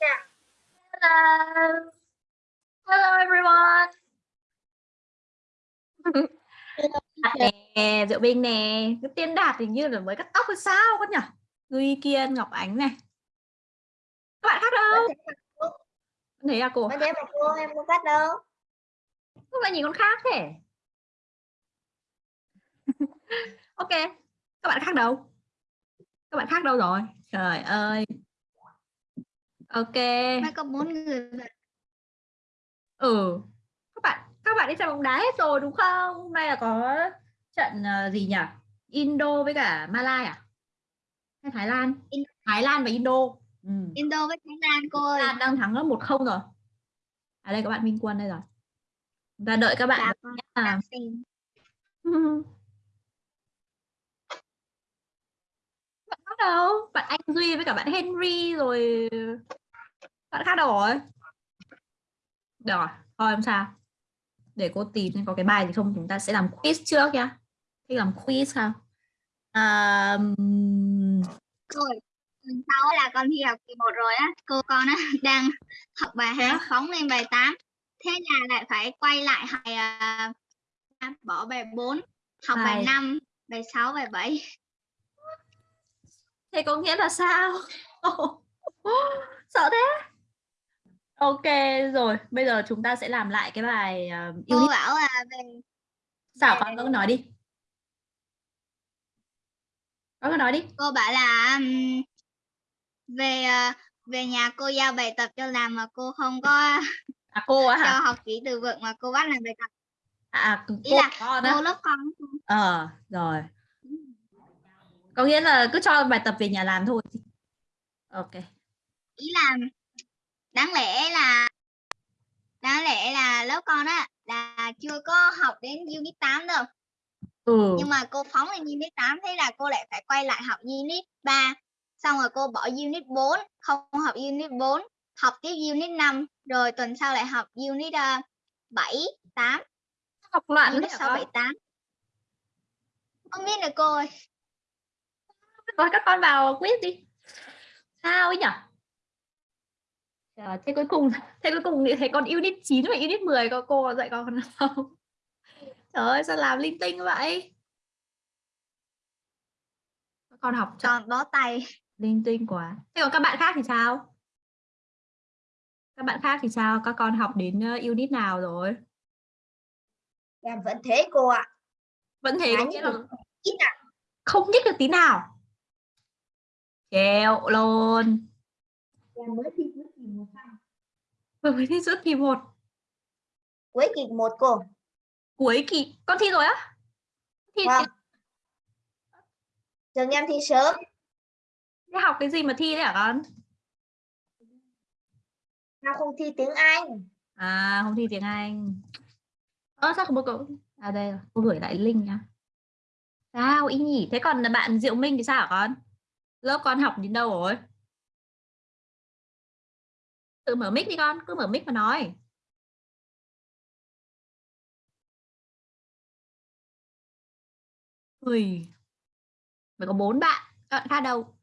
Hello. Hello everyone. Đạt nè, Diệu Bình nè, cái tiên Đạt hình như là mới cắt tóc hay sao con nhỉ? Duy Kiên, Ngọc Ánh này. Các bạn khác đâu? Thấy à cô? Con thấy mà cô em không cắt đâu. Không phải nhìn con khác thế. ok, các bạn khác đâu? Các bạn khác đâu rồi? Trời ơi. Ok. Mai có bốn người vậy. Ừ. Các bạn các bạn đi xem bóng đá hết rồi đúng không? Hôm nay là có trận ờ, gì nhỉ? Indo với cả Malai à? Hay Thái Lan? In- Thái Lan và Indo. Ừ. Indo với Thái Lan cô ơi. Lan đang thắng 1-0 rồi. À đây các bạn Minh Quân đây rồi. Chúng ta đợi các bạn. Dạ, xem. bạn khác đâu? Bạn Anh Duy với cả bạn Henry rồi. Bạn khác đâu rồi? Rồi, thôi không sao. Để cô tìm có cái bài gì không chúng ta sẽ làm quiz trước nhá. Thích làm quiz sao? À, tuần sau là con thi học kỳ một rồi á. Cô con á đang học bài Thế 2 á? phóng lên bài 8. Thế là lại phải quay lại bài à, bỏ bài 4, học bài Bài- 5, bài 6, bài 7. Thế có nghĩa là sao? Sợ thế. Ok rồi, bây giờ chúng ta sẽ làm lại cái bài uh, Cô bảo là về Sao con cứ nói đi. Con cứ nói đi. cô bảo là ừm, về à, về nhà cô giao bài tập cho làm mà cô không có À cô á cho hả? học kỹ từ vựng mà cô bắt làm bài tập À, à Ý cô là con cô lớp con Ờ rồi. Có nghĩa là cứ cho bài tập về nhà làm thôi. Ok. ý là đáng lẽ là đáng lẽ là lớp con á là chưa có học đến unit 8 đâu Ừ. nhưng mà cô phóng lên unit 8 thế là cô lại phải quay lại học unit 3 xong rồi cô bỏ unit 4 không học unit 4 học tiếp unit 5 rồi tuần sau lại học unit uh, 7 8 Học loạn unit thế 6 hả 7 con? 8 không biết được cô ơi Rồi các con vào quiz đi. Sao ấy nhỉ? Trời, thế cuối cùng thế cuối cùng thì thấy con unit 9 và unit 10 có cô dạy con không? Trời ơi sao làm linh tinh vậy? Con học còn bó tay linh tinh quá. Thế còn các bạn khác thì sao? Các bạn khác thì sao? Các con học đến ờ, unit nào rồi? em vẫn thế cô ạ Vẫn thế có nghĩa là à không nhích được tí nào. Chèo luôn. em mới thi cuối kỳ một xong Vừa mới thi giữa kỳ 1. cuối kỳ một cô Cuối kỳ. Con thi rồi á? Thi Vâng. trường em thi sớm Thế học cái gì mà thi đấy hả con? nào không thi tiếng Anh À không thi tiếng Anh. Ơ sao không có cậu? À đây rồi, cô gửi lại link nhá. Sao ý nhỉ? Thế còn bạn Diệu Minh thì sao hả con? Lớp con học đến đâu rồi? Tự mở mic đi con, cứ mở mic mà nói. Ui. Mới có bốn bạn, các bạn khác đâu?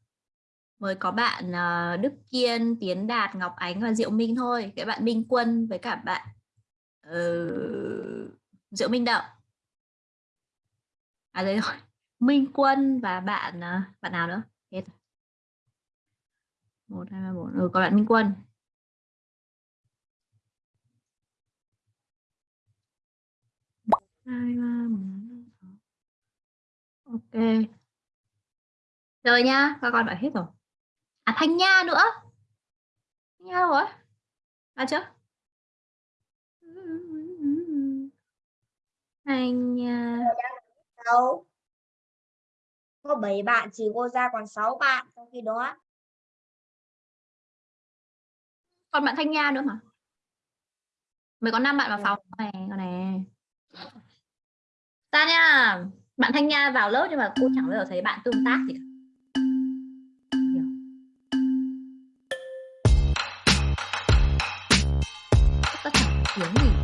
Mới có bạn ờ, Đức Kiên, Tiến Đạt, Ngọc Ánh và Diệu Minh thôi. Cái bạn Minh Quân với cả bạn ờ, Diệu Minh Đậu. À đấy rồi. Minh Quân và bạn ờ, bạn nào nữa? Hết rồi. một hai ba bốn ừ có bạn Minh Quân hai ba bốn sáu. ok. Rồi nhá các con bảo hết rồi. À Thanh Nha nữa. Thanh Nha đâu rồi? À chưa Thanh Nha. Đâu? Có 7 bạn chỉ cô ra còn 6 bạn trong khi đó. Còn bạn Thanh Nha nữa mà. Mới có năm bạn vào phòng. Này con này ta nha, bạn Thanh Nha vào lớp nhưng mà cô chẳng bao giờ thấy bạn tương tác gì cả. Ta chẳng tiếng gì?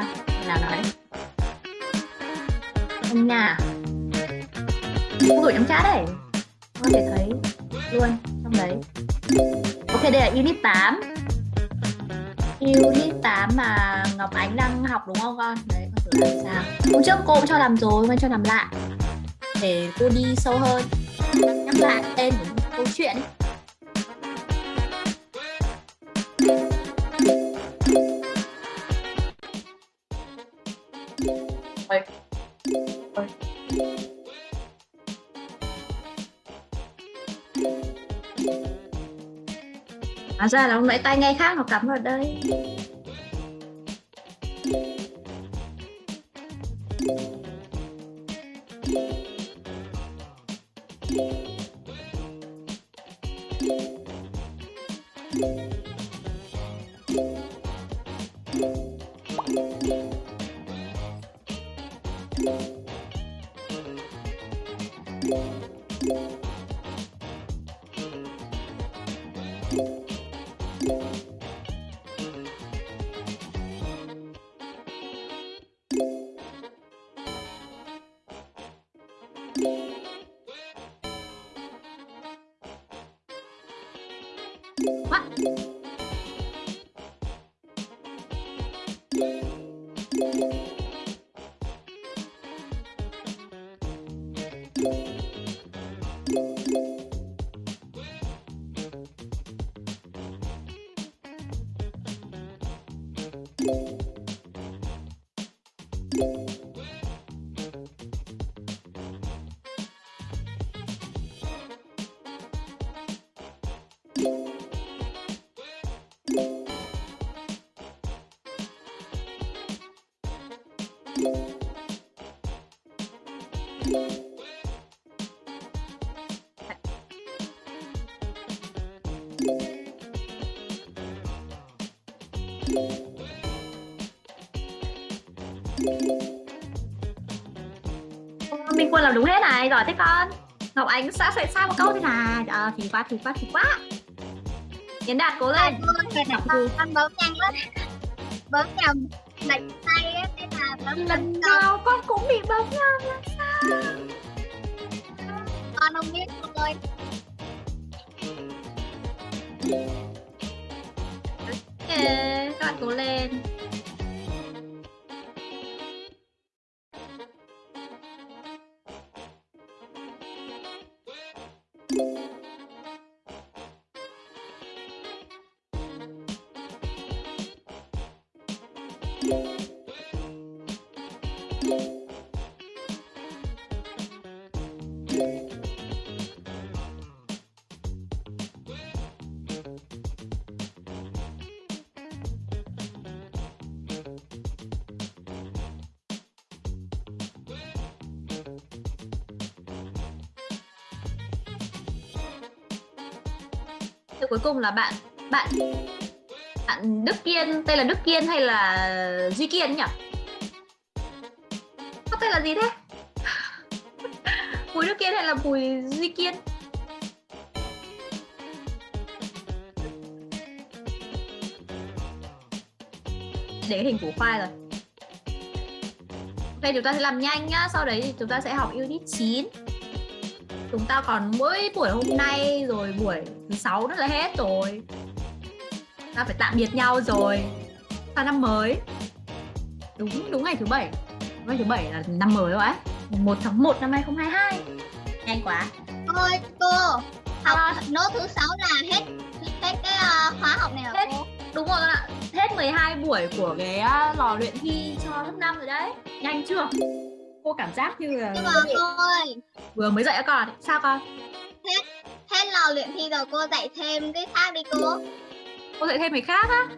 À nào nói. Anh nhà cũng gửi trong chat đấy. Có thể thấy luôn trong đấy. Ok, đây là unit 8 unit 8 mà Ngọc Ánh đang học đúng không con? Đấy, con thử làm sao. Hôm trước cô cũng cho làm rồi mà cho làm lại. Để cô đi sâu hơn. Nhắc lại tên của câu chuyện. ấy. Hóa ra là lúc nãy tay ngay khác nó cắm vào đây Thank you. What? Quân làm đúng hết này, giỏi thế con. Ngọc Ánh sẽ sẽ sai một câu thế này à, Thì quá, thì quá, thì quá. Yến Đạt cố lên. Từ con bấm nhanh lắm Bấm nhầm lệch tay á Nên là bấm Lần nào con. cũng bị bấm nhầm là sao? Con không biết ơi Từ cuối cùng là bạn bạn bạn Đức Kiên tên là Đức Kiên hay là Duy Kiên nhỉ? Có tên là gì thế? Bùi Đức Kiên hay là Bùi Duy Kiên? Để cái hình củ khoai rồi. Ok chúng ta sẽ làm nhanh nhá, sau đấy thì chúng ta sẽ học unit 9 chúng ta còn mỗi buổi hôm nay rồi buổi thứ sáu nữa là hết rồi. Ta phải tạm biệt nhau rồi. Sang năm mới. Đúng đúng ngày thứ bảy. Ngày thứ bảy là năm mới rồi ấy. 1 tháng 1 năm 2022 nhanh quá. Ơi cô. Học À. nốt thứ sáu là hết Hết cái ờ, khóa học này hả cô? Đúng rồi ạ. Hết 12 buổi của cái à, lò luyện thi cho lớp 5 rồi đấy. Nhanh chưa? Cô cảm giác như là Nhưng mà cô ơi vừa mới dậy các con sao con Lò luyện thi rồi cô dạy thêm cái khác đi cô. Cô dạy thêm cái khác á?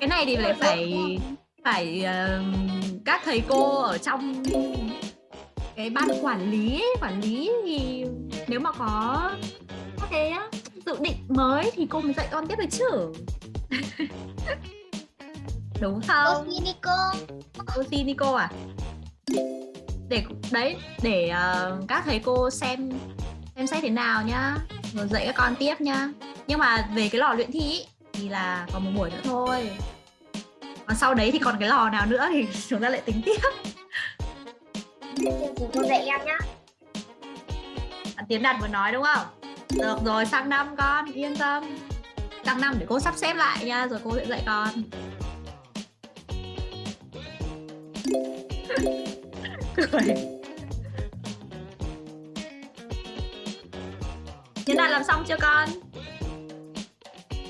Cái này thì lại phải phải ờ, các thầy cô ở trong cái ban quản lý ấy, quản lý thì nếu mà có các cái á, dự định mới thì cô mới dạy con tiếp được chứ. Đúng Cô không xin đi cô. Cô xin đi cô à? Để đấy để uh, các thầy cô xem xem xét thế nào nhá rồi dạy các con tiếp nhá. Nhưng mà về cái lò luyện thi ý, thì là còn một buổi nữa thôi. Còn sau đấy thì còn cái lò nào nữa thì chúng ta lại tính tiếp. Cô dạy em nhá. À, tiến đạt vừa nói đúng không? Được rồi sang năm con yên tâm. Sang năm để cô sắp xếp lại nha rồi cô sẽ dạy con. Cười Tiến Đạt làm xong chưa con?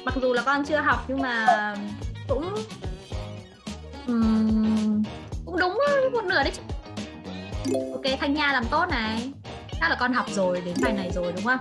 Mặc dù là con chưa học nhưng mà cũng um, cũng đúng một nửa đấy chứ. Ok, Thanh Nha làm tốt này. Chắc là con học rồi đến bài này rồi đúng không?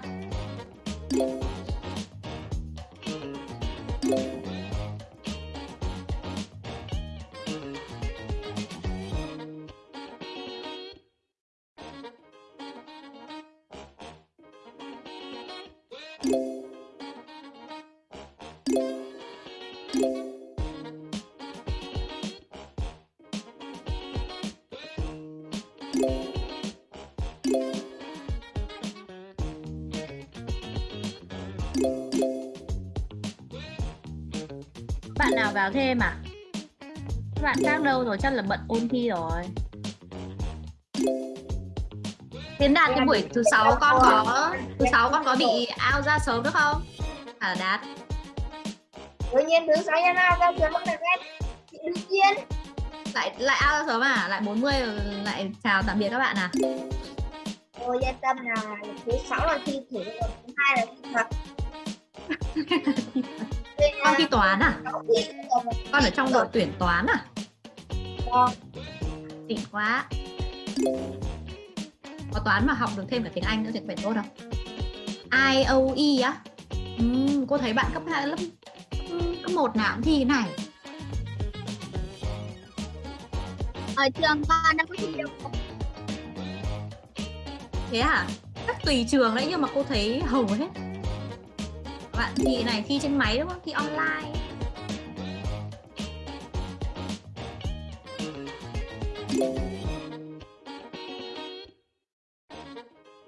Vào thêm à? Các bạn khác đâu rồi, chắc là bận ôn thi rồi. Tiến Đạt cái buổi thứ sáu con có thứ sáu con có bị out ra sớm được không? À Đạt. tự nhiên thứ sáu nhân ra sớm không được hết đương nhiên Lại lại out ra sớm à? Lại 40 rồi lại chào tạm biệt các bạn à? cô yên tâm là thứ sáu là thi thử rồi thứ hai là thi thật Con thi toán à? Con ở trong đội tuyển toán à? Vâng. Xịn quá. Có toán mà học được thêm cả tiếng Anh nữa thì phải tốt không? IOE á? Uhm, cô thấy bạn cấp 2 lớp cấp 1 nào cũng thi cái này. ở trường con đâu có thi đâu Thế à? Chắc tùy trường đấy nhưng mà cô thấy hầu hết. Bạn thì này thi trên máy đúng không? Thi online.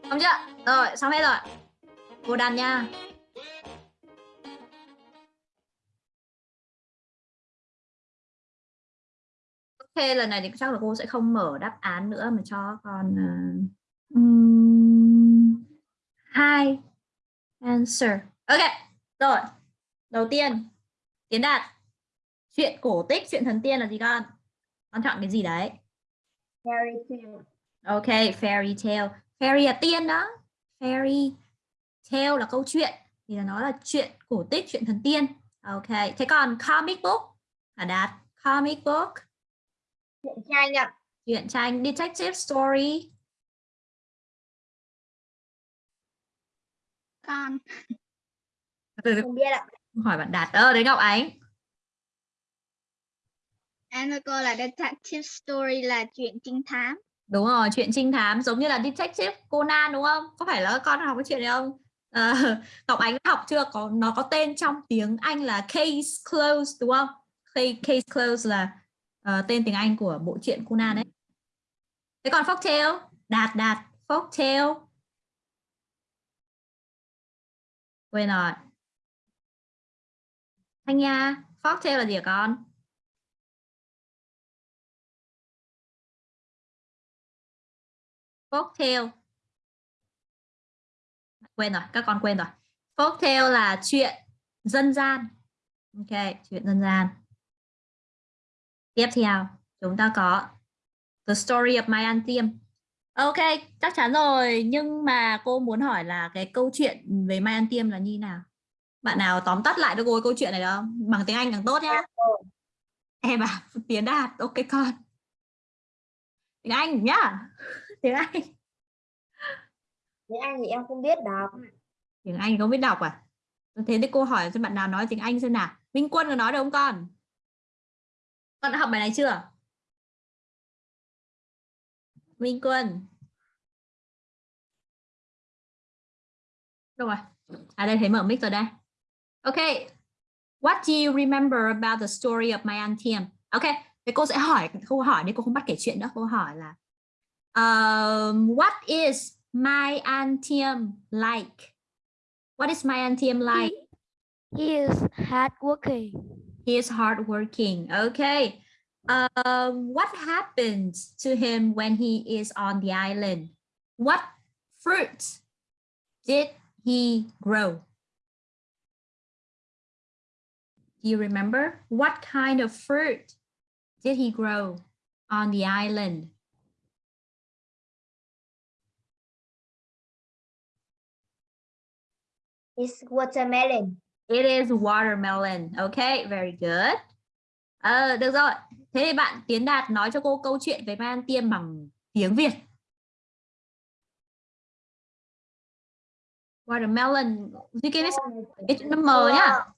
Xong chưa? Rồi, xong hết rồi. Cô đàn nha. Ok, lần này thì chắc là cô sẽ không mở đáp án nữa mà cho con uh, um, hai answer. Ok, rồi. Đầu tiên, Tiến Đạt. Chuyện cổ tích, chuyện thần tiên là gì con? Con chọn cái gì đấy? Fairy tale Ok, fairy tale. Fairy là tiên đó. Fairy tale là câu chuyện. Thì là nó là chuyện cổ tích, chuyện thần tiên. Ok, thế còn comic book là Đạt. Comic book, truyện tranh ạ truyện tranh, detective story. con không biết ạ hỏi bạn Đạt. Ờ, đấy Ngọc Ánh. cô là detective story là chuyện trinh thám Đúng rồi, chuyện trinh thám giống như là detective Conan đúng không? Có phải là con học cái chuyện này không? Ờ, Ngọc Ánh học chưa? Có nó có tên trong tiếng Anh là Case Closed đúng không? Case, case Closed là ờ, tên tiếng Anh của bộ truyện Conan đấy. Thế còn folktale, đạt đạt folktale. Quên rồi. Thanh Nha, folktale là gì hả con? folktale quên rồi các con quên rồi. Folktale là chuyện dân gian. Ok chuyện dân gian. Tiếp theo chúng ta có the story of my anthem ok chắc chắn rồi nhưng mà cô muốn hỏi là cái câu chuyện về my Tiêm là như nào? Bạn nào tóm tắt lại cho cô câu chuyện này được không? Bằng tiếng anh càng tốt nhá. Em à tiến đạt ok con. Tiếng anh nhá. Tiếng anh. Tiếng anh thì em không biết đọc. Tiếng anh không biết đọc à? Thế thì cô hỏi cho bạn nào nói tiếng anh xem nào. Minh quân có nói được không con? Con đã học bài này chưa? Minh quân. Đâu rồi. À đây thấy mở mic rồi đây ok what do you remember about the story of my anthem ok thế cô sẽ hỏi câu hỏi đi cô không bắt kể chuyện nữa cô hỏi là Um, what is my Antium like? What is my Antium like? He is hardworking. He is hardworking. Okay. Um, what happens to him when he is on the island? What fruit did he grow? Do you remember? What kind of fruit did he grow on the island? It's watermelon. It is watermelon. Okay, very good. Ờ, được rồi. Thế thì bạn Tiến Đạt nói cho cô câu chuyện về Mai An Tiêm bằng tiếng Việt. Watermelon. Duy Kiên biết nó mờ nhá.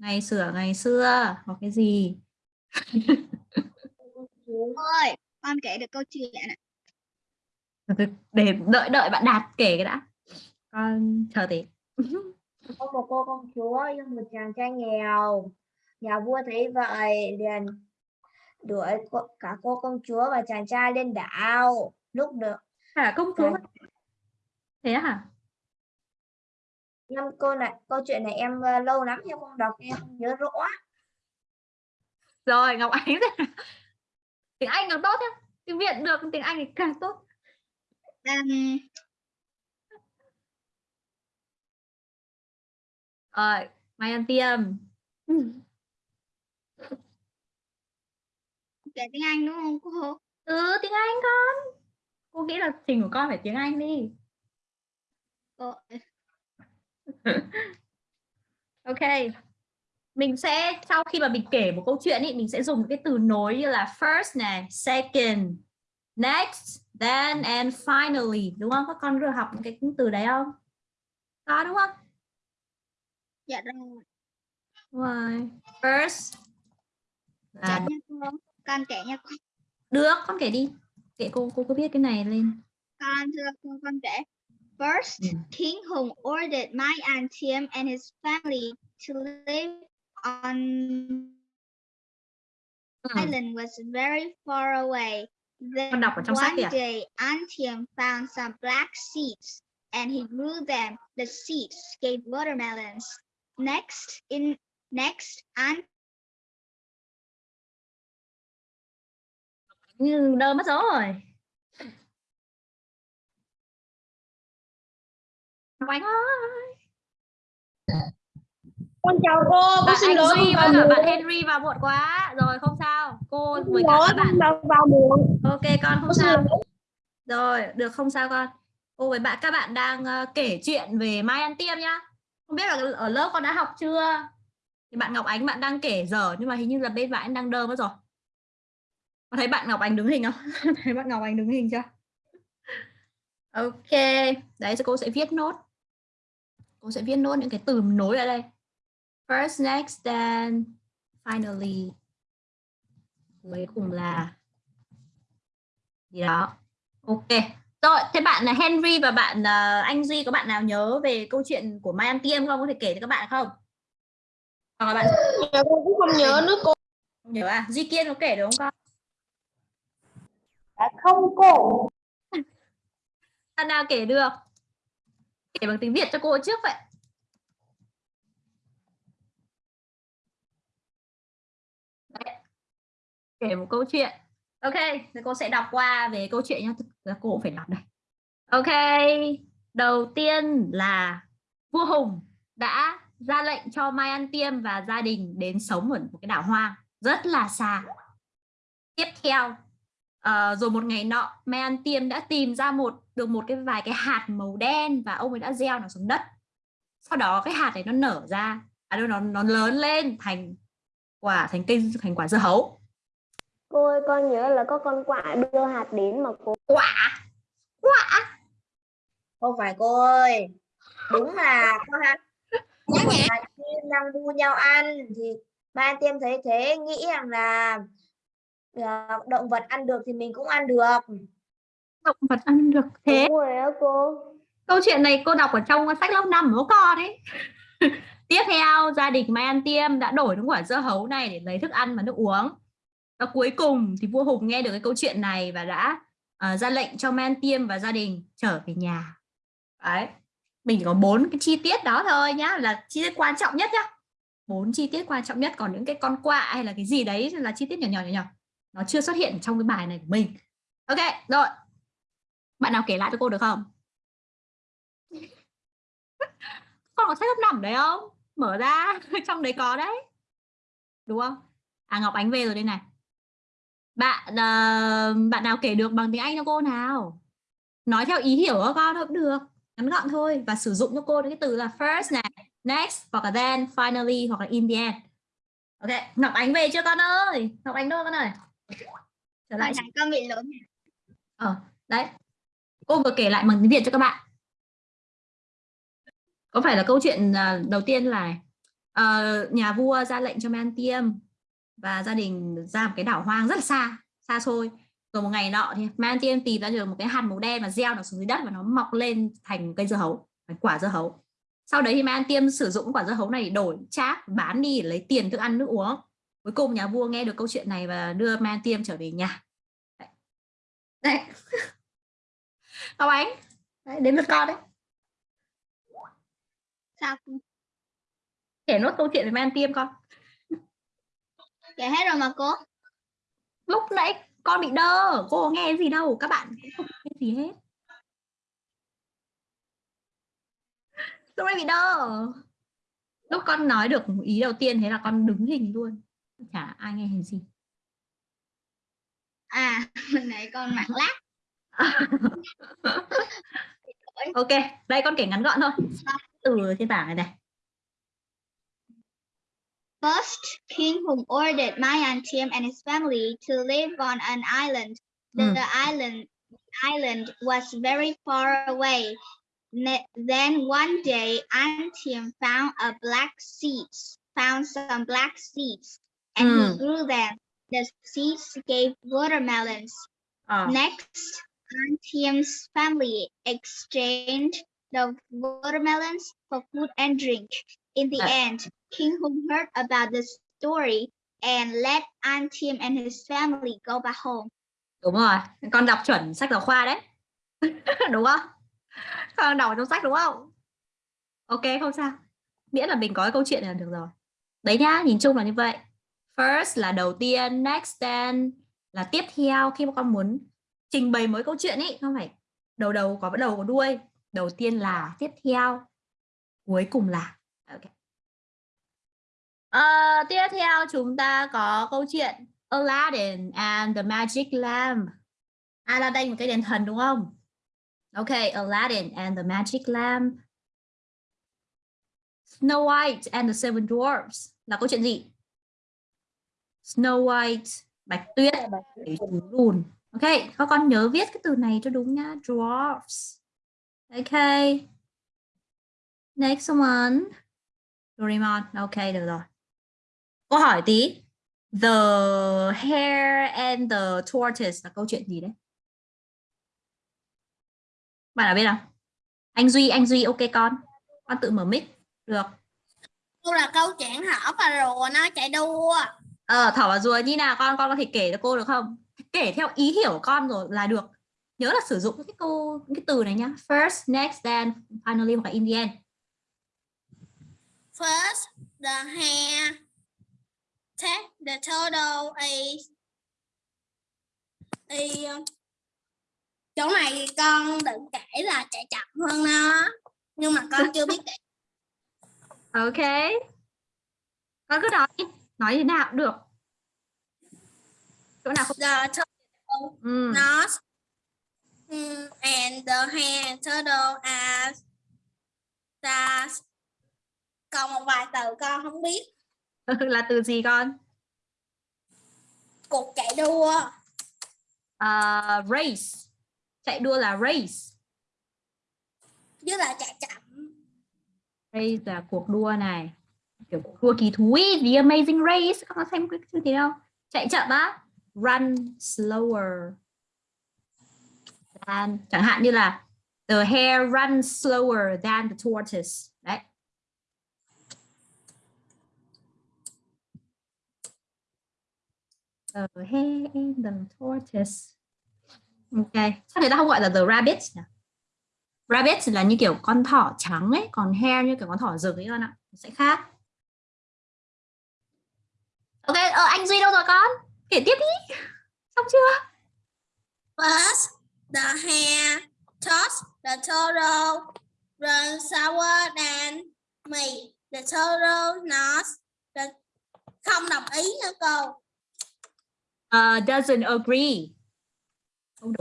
Ngày xưa, ngày xưa. Hoặc cái gì? ơi con kể được câu chuyện ạ Để đợi đợi bạn Đạt kể cái đã. Con chờ tí. Có một cô công chúa yêu một chàng trai nghèo. Nhà vua thấy vậy liền đuổi cả cô công chúa và chàng trai lên đảo. Lúc được À, công chúa. Thế hả? Em cô này câu chuyện này em ờ, lâu lắm em không đọc em không nhớ rõ. Rồi, Ngọc Ánh tiếng Anh càng tốt nhá. Tiếng Việt được, tiếng Anh thì càng tốt. um, Rồi, Mai An Tiêm. kể tiếng Anh đúng không cô Ừ, tiếng Anh con. Cô nghĩ là trình của con phải tiếng Anh đi. cô Ok. Mình sẽ sau khi mà mình kể một câu chuyện ý, mình sẽ dùng cái từ nối như là first này, second, next, then and finally, đúng không? Các con vừa học những cái từ đấy không? Có đúng không? dạ rồi Rồi. First. dạ nha cô con kể nha cô được, con kể đi. Kể cô cô có viết cái này lên. con thưa cô con kể First, Ừ. King Hùng ordered Mai Antium and his family to live on Ừ. island was very far away. Then one day, Antium found some black seeds and he grew them. The seeds gave watermelons. Next, in next, Ant Như đơ mất dấu rồi. Ngọc Ánh ơi. Con chào cô, Bạn Anh Duy với cả bạn Henry vào muộn quá. Rồi không sao. Cô với cả các bạn. vào muộn. Ok con không sao. Rồi, được không sao con. Cô với bạn các bạn đang ờ, kể chuyện về Mai An Tiêm nhá. Không biết là ở lớp con đã học chưa? Thì bạn Ngọc Ánh bạn đang kể dở nhưng mà hình như là bên bạn đang đơ mất rồi. Có thấy bạn Ngọc Ánh đứng hình không? thấy bạn Ngọc Ánh đứng hình chưa? Ok, đấy cô sẽ viết nốt. Cô sẽ viết nốt những cái từ nối ở đây. First, next, then, finally. Cuối cùng là gì đó. Ok. Rồi, thế bạn là Henry và bạn ờ, Anh Duy có bạn nào nhớ về câu chuyện của Mai An Tiêm không? Có thể kể cho các bạn không? Hoặc là bạn con cũng không nhớ nữa cô. không nhớ à? Duy Kiên có kể được không con? Dạ, không cô. Bạn nào kể được? Kể bằng tiếng Việt cho cô trước vậy. Đấy. Kể một câu chuyện. Ok, thì cô sẽ đọc qua về câu chuyện nhá. Thực ra cô cũng phải đọc đây. Ok, đầu tiên là vua Hùng đã ra lệnh cho Mai An Tiêm và gia đình đến sống ở một cái đảo hoang rất là xa. Tiếp theo, uh, rồi một ngày nọ, Mai An Tiêm đã tìm ra một được một cái vài cái hạt màu đen và ông ấy đã gieo nó xuống đất. Sau đó cái hạt này nó nở ra, à đâu nó nó lớn lên thành quả thành cây thành quả dưa hấu. Cô ơi, con nhớ là có con quạ đưa hạt đến mà cô. Quả, quả. Không phải cô ơi. Đúng là con hạt. Nhắc nhẹ. Chim đang đua nhau ăn thì ba tiêm thấy thế nghĩ rằng là ờ, động vật ăn được thì mình cũng ăn được. Động vật ăn được thế. Đúng rồi á cô. Câu chuyện này cô đọc ở trong sách lớp 5 của con ấy. Tiếp theo, gia đình Mai An Tiêm đã đổi những quả dưa hấu này để lấy thức ăn và nước uống. Và cuối cùng thì vua Hùng nghe được cái câu chuyện này và đã ờ, ra lệnh cho man tiêm và gia đình trở về nhà đấy mình chỉ có bốn cái chi tiết đó thôi nhá là chi tiết quan trọng nhất nhá bốn chi tiết quan trọng nhất còn những cái con quạ hay là cái gì đấy là chi tiết nhỏ nhỏ nhỏ nhỏ nó chưa xuất hiện trong cái bài này của mình ok rồi bạn nào kể lại cho cô được không? Con có sách lớp nằm đấy không? Mở ra trong đấy có đấy. Đúng không? À ngọc ánh về rồi đây này. Bạn uh, bạn nào kể được bằng tiếng anh cho cô nào? Nói theo ý hiểu của con cũng được. Ngắn gọn thôi và sử dụng cho cô cái từ là first này next hoặc là then finally hoặc là in the end. Ok ngọc ánh về chưa con ơi? Ngọc ánh đâu con ơi? Trở lại con bị lỗi. Ờ đấy cô vừa kể lại bằng tiếng việt cho các bạn. Có phải là câu chuyện à, đầu tiên là uh, nhà vua ra lệnh cho man tiêm và gia đình ra một cái đảo hoang rất là xa xa xôi. Rồi một ngày nọ thì man tiêm tìm ra được một cái hạt màu đen và gieo nó xuống dưới đất và nó mọc lên thành cây dưa hấu quả dưa hấu. Sau đấy thì man tiêm sử dụng quả dưa hấu này để đổi chác bán đi để lấy tiền thức ăn nước uống. Cuối cùng nhà vua nghe được câu chuyện này và đưa man tiêm trở về nhà. Đấy, đấy. Ngọc Ánh đấy, đến lượt con đấy. Sao? Kể nốt câu chuyện về man tiêm con. Kể hết rồi mà cô. Lúc nãy con bị đơ cô có nghe gì đâu các bạn cũng không nghe gì hết. Lúc nãy bị đơ. Lúc con nói được ý đầu tiên thế là con đứng hình luôn. Chả ai nghe hình gì. À hồi nãy con mạng lát ok đây con kể ngắn gọn thôi từ trên bảng này này First, King Hùng ordered Mayan Tiam and his family to live on an island. The, Mm. the island island was very far away. Then one day, Antium found a black seeds, found some black seeds, and Mm. he grew them. The seeds gave watermelons. Ờ, Next, Antium's family exchanged the watermelons for food and drink. In the end, King Hùng heard about the story and let Antium and his family go back home. đúng rồi. Con đọc chuẩn sách giáo khoa đấy. Đúng không? Con đọc trong sách đúng không? Ok không sao. Miễn là mình có cái câu chuyện là được rồi. Đấy nhá nhìn chung là như vậy. First là đầu tiên next then là tiếp theo. Khi mà con muốn trình bày mới câu chuyện ấy không phải đầu đầu có bắt đầu có đuôi đầu tiên là tiếp theo cuối cùng là ok Ờ, tiếp theo chúng ta có câu chuyện Aladdin and the Magic Lamp. Aladdin một cái đèn thần đúng không? Ok, Aladdin and the Magic Lamp. Snow White and the Seven Dwarfs là câu chuyện gì? Snow White, Bạch Tuyết, bảy chú lùn. Ok, các con nhớ viết cái từ này cho đúng nhá. Dwarfs. Ok. Next one. Doraemon. Ok, được rồi. Câu hỏi tí. The hare and the tortoise là câu chuyện gì đấy? Bạn nào biết không? Anh Duy, anh Duy ok con. Con tự mở mic. Được. Cô là câu chuyện hở và rùa nó chạy đua. Ờ, thỏ và rùa như nào con? Con có thể kể cho cô được không? Kể theo ý hiểu con rồi là được. Nhớ là sử dụng cái câu cái từ này nhá. First, next, then, finally hoặc là in the end. First, the hare. Take the turtle is is chỗ này con định kể là chạy chậm hơn nó nhưng mà con chưa biết kể Ok. Con cứ nói. Nói thế nào cũng được. Chỗ nào không? the turtle Ừ. nose mm, and the and turtle are stars còn một vài từ con không biết là từ gì con? cuộc chạy đua À, race. Chạy đua là race. với lại chạy chậm Race là cuộc đua này. Kiểu cuộc đua kỳ thú ý. The Amazing Race. Con có xem cái chương trình không? Chạy chậm á. Run slower. Than. Chẳng hạn như là The hare runs slower than the tortoise. Đấy. The hare and the tortoise. Ok. Sao người ta không gọi là the rabbit nhỉ? Rabbit là như kiểu con thỏ trắng ấy, còn hare như kiểu con thỏ rực ấy con ạ. Sẽ khác. Ok, ờ, anh Duy đâu rồi con? Kể tiếp đi. Xong chưa? First, the hare tossed the turtle run sour than me. The turtle nods. The... Không đồng ý nữa cô. Uh, doesn't agree.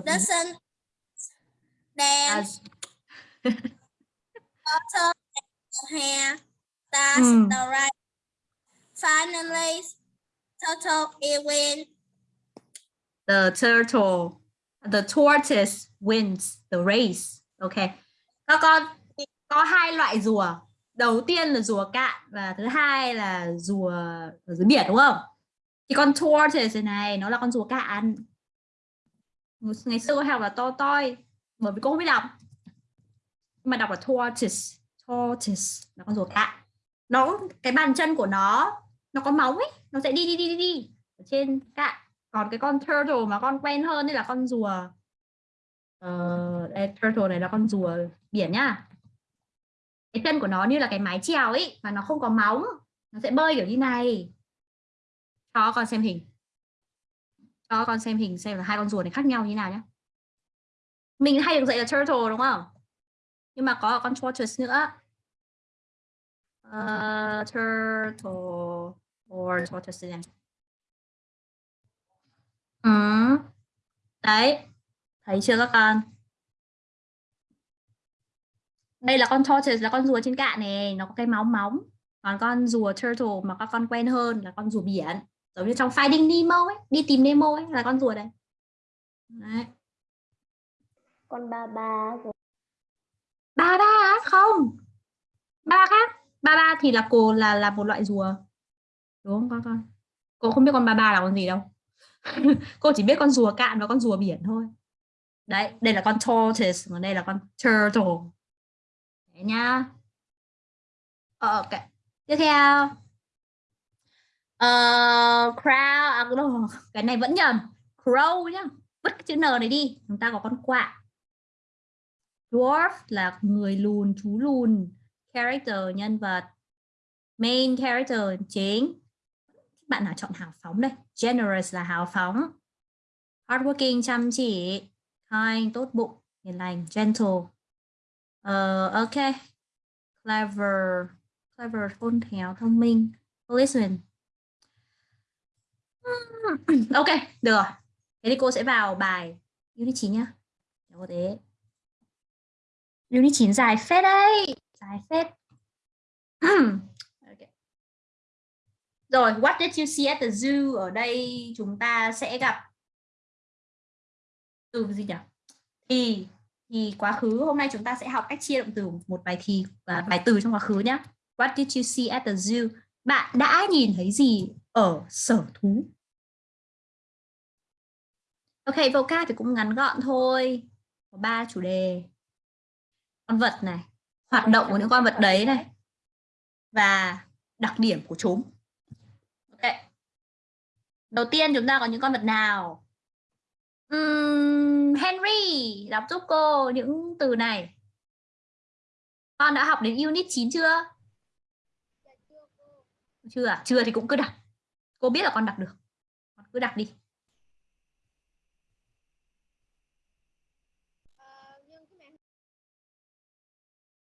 Doesn't. Then turtle hare that's Mm. the right. Finally, turtle it win. the turtle, the tortoise wins the race. Ok. Các con có hai loại rùa. Đầu tiên là rùa cạn và thứ hai là rùa ở dưới biển đúng không? Thì con tortoise này nó là con rùa cạn. Ngày xưa cô học là to toi bởi vì cô không biết đọc. Nhưng mà đọc là tortoise, tortoise là con rùa cạn. Nó cái bàn chân của nó nó có móng ấy, nó sẽ đi đi đi đi đi. Ở trên cạn. Còn cái con turtle mà con quen hơn đây là con rùa. Uh, đây, turtle này là con rùa biển nhá. Cái chân của nó như là cái mái chèo ấy mà nó không có móng. Nó sẽ bơi kiểu như này. Cho con xem hình. Cho con xem hình xem là hai con rùa này khác nhau như nào nhé mình hay được dạy là turtle đúng không? Nhưng mà có con tortoise nữa. Uh, turtle or tortoise này Ừ. Đấy. Thấy chưa các con? Đây là con tortoise là con rùa trên cạn này, nó có cái móng móng. Còn con rùa turtle mà các con quen hơn là con rùa biển. Giống như trong Finding Nemo ấy, đi tìm Nemo ấy là con rùa đây. Đấy. con ba ba rồi Ba ba không? Ba khác. Ba ba thì là cô là là một loại rùa. Đúng không các con? Cô không biết con ba ba là con gì đâu. cô chỉ biết con rùa cạn và con rùa biển thôi. Đấy đây là con tortoise còn đây là con turtle. Đấy nhá. Ờ, ok. Tiếp theo. Uh, crow à, cái này vẫn nhầm. Crow nhá. Vứt cái chữ n này đi. Chúng ta có con quạ. Dwarf là người lùn chú lùn. Character nhân vật. Main character chính bạn nào chọn hào phóng đây? Generous là hào phóng. Hardworking chăm chỉ. Kind tốt bụng. Hiền lành gentle. Uh, ok. Clever. Clever khôn khéo thông minh. Policeman. Ok được rồi. Thế thì cô sẽ vào bài unit 9 nhá. Có thế. Unit 9 dài phết đấy. Dài phết. Rồi, what did you see at the zoo? Ở đây chúng ta sẽ gặp từ gì nhỉ? Thì thì quá khứ hôm nay chúng ta sẽ học cách chia động từ một bài thì và bài từ trong quá khứ nhé. What did you see at the zoo? Bạn đã nhìn thấy gì ở sở thú? Ok, vocab thì cũng ngắn gọn thôi. Có ba chủ đề. Con vật này, hoạt động của những con vật đấy này và đặc điểm của chúng. Đầu tiên chúng ta có những con vật nào? uhm, Henry, đọc giúp cô những từ này. Con đã học đến unit 9 chưa? Chưa à? Chưa thì cũng cứ đọc. Cô biết là con đọc được. Con cứ đọc đi.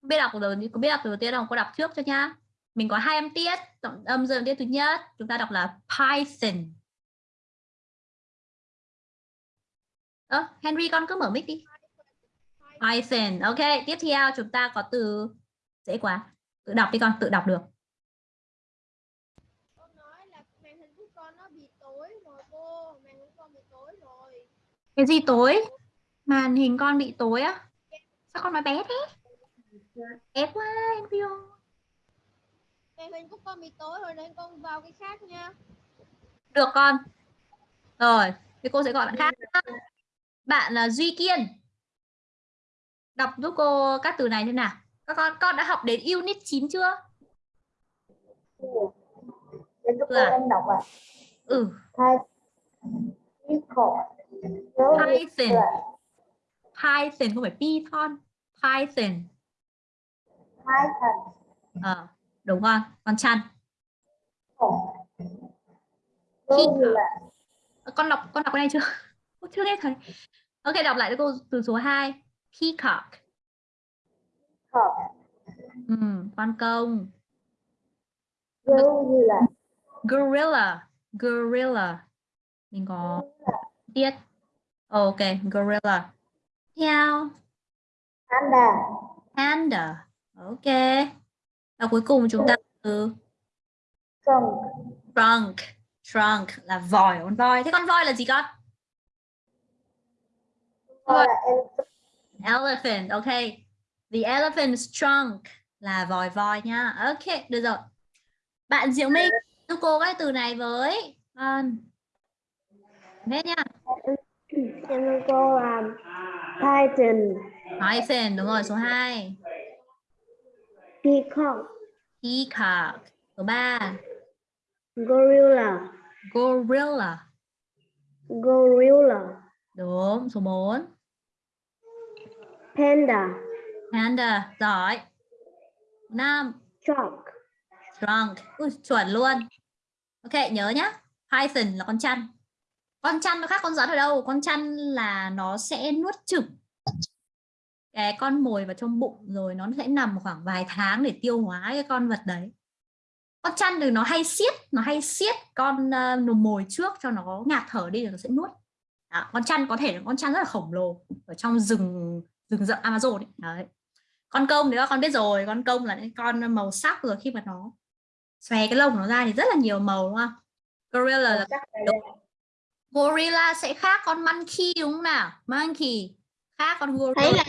Biết đọc rồi có biết đọc từ đầu tiên không? Cô đọc trước cho nhá. Mình có hai âm tiết, tổng âm dương tiết thứ nhất, chúng ta đọc là Python. Ơ, Henry con cứ mở mic đi. Python. Ok, tiếp theo chúng ta có từ dễ quá. Tự đọc đi con, tự đọc được. Con nói là màn hình của con nó bị tối rồi cô, màn hình của con bị tối rồi. Cái gì tối? Màn hình con bị tối á? Sao con nói bé thế? Bé quá, Henry ơi. Màn hình của con bị tối rồi nên con vào cái khác nha. Được con. Rồi, thì cô sẽ gọi bạn khác. Bạn là Duy Kiên. Đọc giúp cô các từ này thế nào? Các con con đã học đến unit 9 chưa? Để cho cô Là- em đọc à Ừ, Python. Python không phải Python. Python. Python. Ờ, đúng rồi, con chăn. Con đọc con đọc cái này chưa? Cô chưa nghe thấy. Ok, đọc lại cho cô từ số 2. Peacock. Peacock. Ừ, con công. Gorilla. Gorilla. Gorilla. Mình có tiết. Ok, gorilla. Theo Panda. panda. Ok. Và cuối cùng chúng ta từ Trunk. trunk. Trunk là vòi, con voi. Thế con voi là gì con? Gọi là elephant. Elephant, ok. The elephant's trunk là vòi voi nha. Ok, được rồi. Bạn Diệu Minh giúp cô cái từ này với con. Hết nha. Em ơn cô là Python. Python, đúng rồi, số 2. Peacock. Peacock. Số 3. Gorilla. Gorilla. Gorilla. Đúng, số 4. Panda. Panda, giỏi. Số 5. Trunk. Trunk. Ui, chuẩn luôn. Ok, nhớ nhá. Python là con chăn. Con chăn nó khác con rắn ở đâu? Con chăn là nó sẽ nuốt chửng cái con mồi vào trong bụng rồi nó sẽ nằm khoảng vài tháng để tiêu hóa cái con vật đấy. Con chăn thì nó hay siết, nó hay siết con uh, mồi trước cho nó ngạt thở đi rồi nó sẽ nuốt. Đó, con chăn có thể là con chăn rất là khổng lồ ở trong rừng rừng rậm Amazon ấy. Đấy. Con công thì các con biết rồi, con công là những con màu sắc rồi khi mà nó xòe cái lông của nó ra thì rất là nhiều màu đúng không? Gorilla là gorilla sẽ khác con monkey đúng không nào? Monkey khác con gorilla. là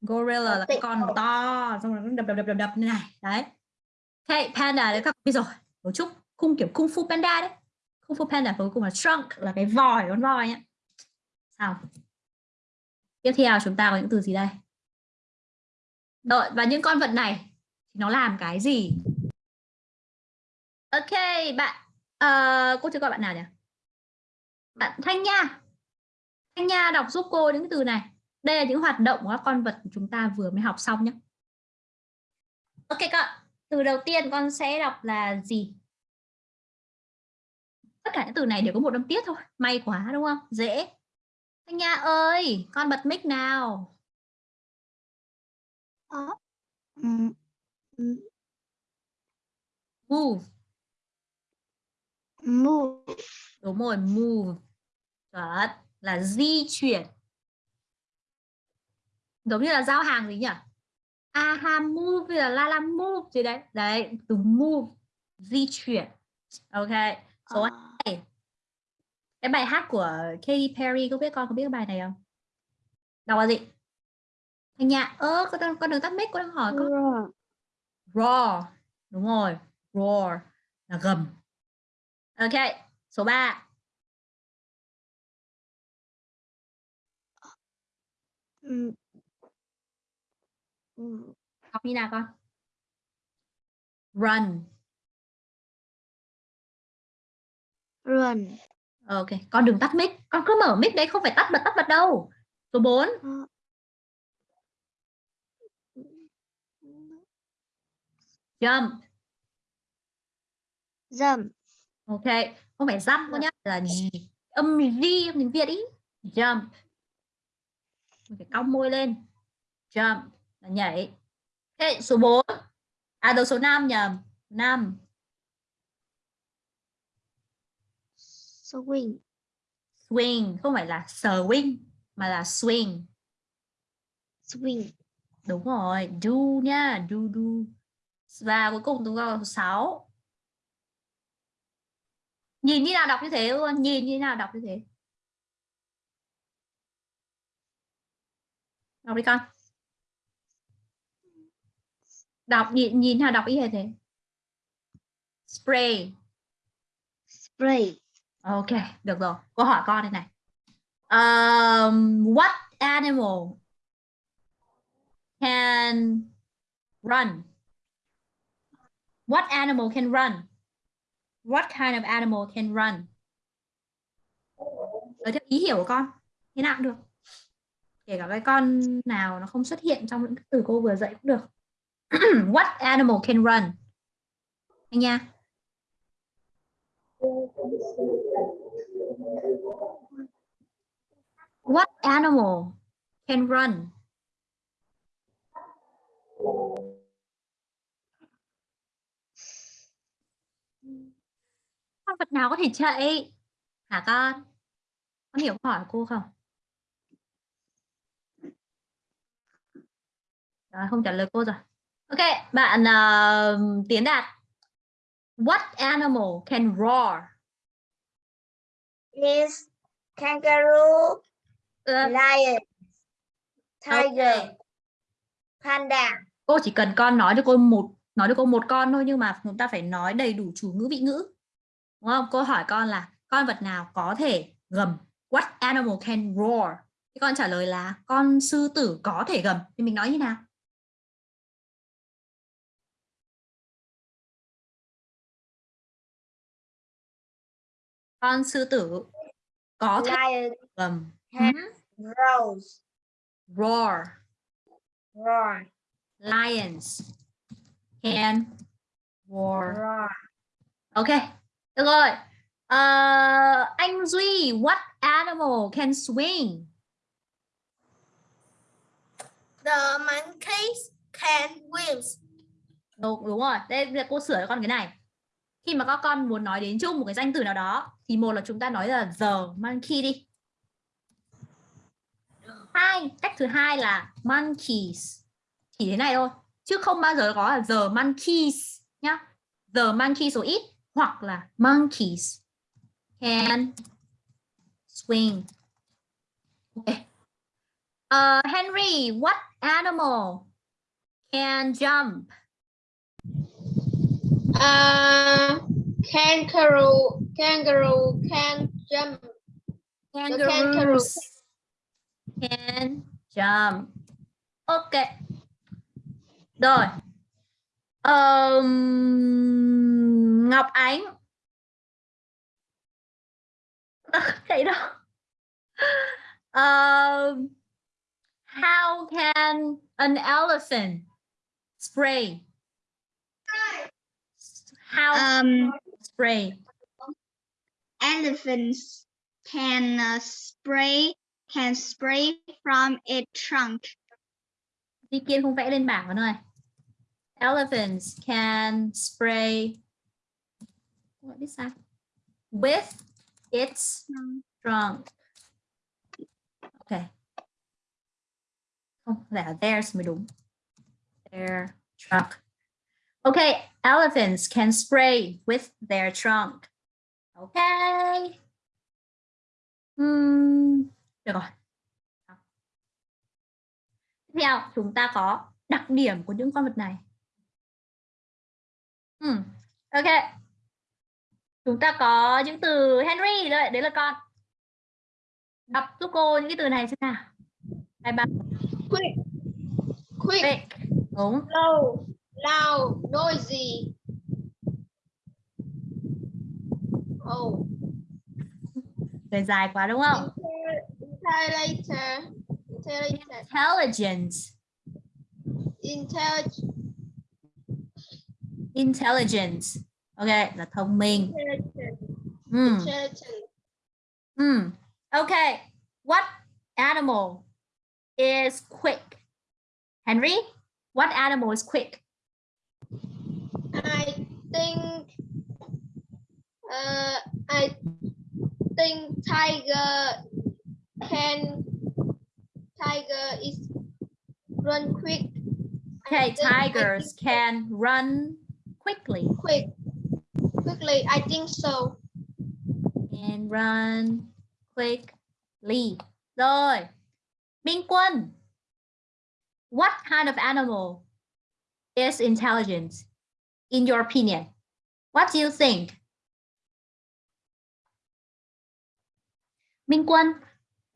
Gorilla là cái con to xong rồi nó đập đập đập đập đập như này đấy. Ok, panda đấy các bạn biết rồi. Cấu trúc khung kiểu kung fu panda đấy. Kung fu panda cuối cùng là trunk là cái vòi con voi nhá. Sao? Tiếp theo chúng ta có những từ gì đây? Đợi, và những con vật này nó làm cái gì? Ok, bạn uh, cô chưa gọi bạn nào nhỉ? Bạn Thanh Nha. Thanh Nha đọc giúp cô những từ này. Đây là những hoạt động của các con vật chúng ta vừa mới học xong nhé. Ok các từ đầu tiên con sẽ đọc là gì? Tất cả những từ này đều có một âm tiết thôi. May quá đúng không? Dễ. Thanh Nha ơi, con bật mic nào. Move. move. Đúng rồi, move. Chuẩn. Là di chuyển. Giống như là giao hàng gì nhỉ? Aha move là la la move gì đấy. Đấy, từ move. Di chuyển. Ok. Số hai. Cái bài hát của Katy Perry, có biết con có biết bài này không? Đọc là gì? Thanh Nhã, ơ, con, đang- con đừng tắt mic, con đang hỏi con. Roar. Roar. Đúng rồi, roar là gầm. Ok, số 3. Mm. Mm. Đọc như nào con? Run. Run. Ok, con đừng tắt mic. Con cứ mở mic đấy, không phải tắt bật tắt bật đâu. Số 4. Jump. Jump. Ok, không phải jump con nhá, là? Âm G âm tiếng Việt ý. Jump. Mình phải cong môi lên. Jump là nhảy. Ok, số 4. À đầu số 5 nhầm. 5. Swing. Swing, không phải là swing mà là swing. Swing. Đúng rồi, do nha, do do. Và cuối cùng chúng ta số 6. Nhìn như nào đọc như thế luôn, nhìn như nào đọc như thế. Đọc đi con. Đọc nhìn nhìn nào đọc y hệt thế. Spray. Spray. Ok, được rồi. Cô hỏi con đây này. Um, what animal can run? What animal can run? What kind of animal can run? Ờ, Ở theo ý hiểu của con. thế nào cũng được kể cả cái con nào nó không xuất hiện trong những từ cô vừa dạy cũng được what animal can run anh nha what animal can run? Con vật nào có thể chạy? Hả con? Con hiểu hỏi cô không? Đó, không trả lời cô rồi. Ok bạn uh, tiến đạt. What animal can roar? Is kangaroo, lion, tiger, panda. cô chỉ cần con nói cho cô một nói cho cô một con thôi nhưng mà chúng ta phải nói đầy đủ chủ ngữ vị ngữ. Đúng không? Cô hỏi con là con vật nào có thể gầm? What animal can roar? Thì con trả lời là con sư tử có thể gầm. Thì mình nói như nào? Con sư tử có thể Lion. gầm Roars, roar roar, lions can roar roar. Ok, được rồi. Ờ, anh Duy, what animal can swing? The monkeys can wings. Đúng, đúng rồi. Đây giờ cô sửa cho con cái này. Khi mà các con muốn nói đến chung một cái danh từ nào đó thì một là chúng ta nói là the monkey đi. Hai, cách thứ hai là monkeys. Chỉ thế này thôi, chứ không bao giờ có là the monkeys nhá. The monkeys số ít hoặc là monkeys can swing. Ok. Uh, Henry, what animal can jump? Uh, kangaroo, kangaroo can jump. Kangaroos can jump. Ok. Rồi. Ờm, Ngọc Ánh. Thấy đâu? Um, how can an elephant spray? How Um, spray? elephants can uh, spray can spray from its trunk. Đi Kiên không vẽ lên bảng con ơi. Elephants can spray what is that? With its trunk. Okay. Không, là theirs mới đúng. Their trunk. Okay, elephants can spray with their trunk. Okay. Hmm, được rồi. Tiếp theo chúng ta có đặc điểm của những con vật này. Hmm. Ok. Chúng ta có những từ Henry đấy, đấy là con. Đọc giúp cô những cái từ này xem nào. Hai ba. Quick, quick, Quick. Đúng. loud, loud, noisy. Oh, Lời dài quá đúng không? Intelligent, intelligent, Intelligent. intelligent. Ok, là thông minh. intelligent, Hmm. intelligent. Hmm. Okay. What animal is quick? Henry, what animal is quick? I think, uh, I think tiger can, tiger is run quick. Okay, tigers can run quickly quick, quickly. I think so. and run quickly. Rồi. Minh Quân. What kind of animal is intelligent in your opinion? What do you think? Minh Quân,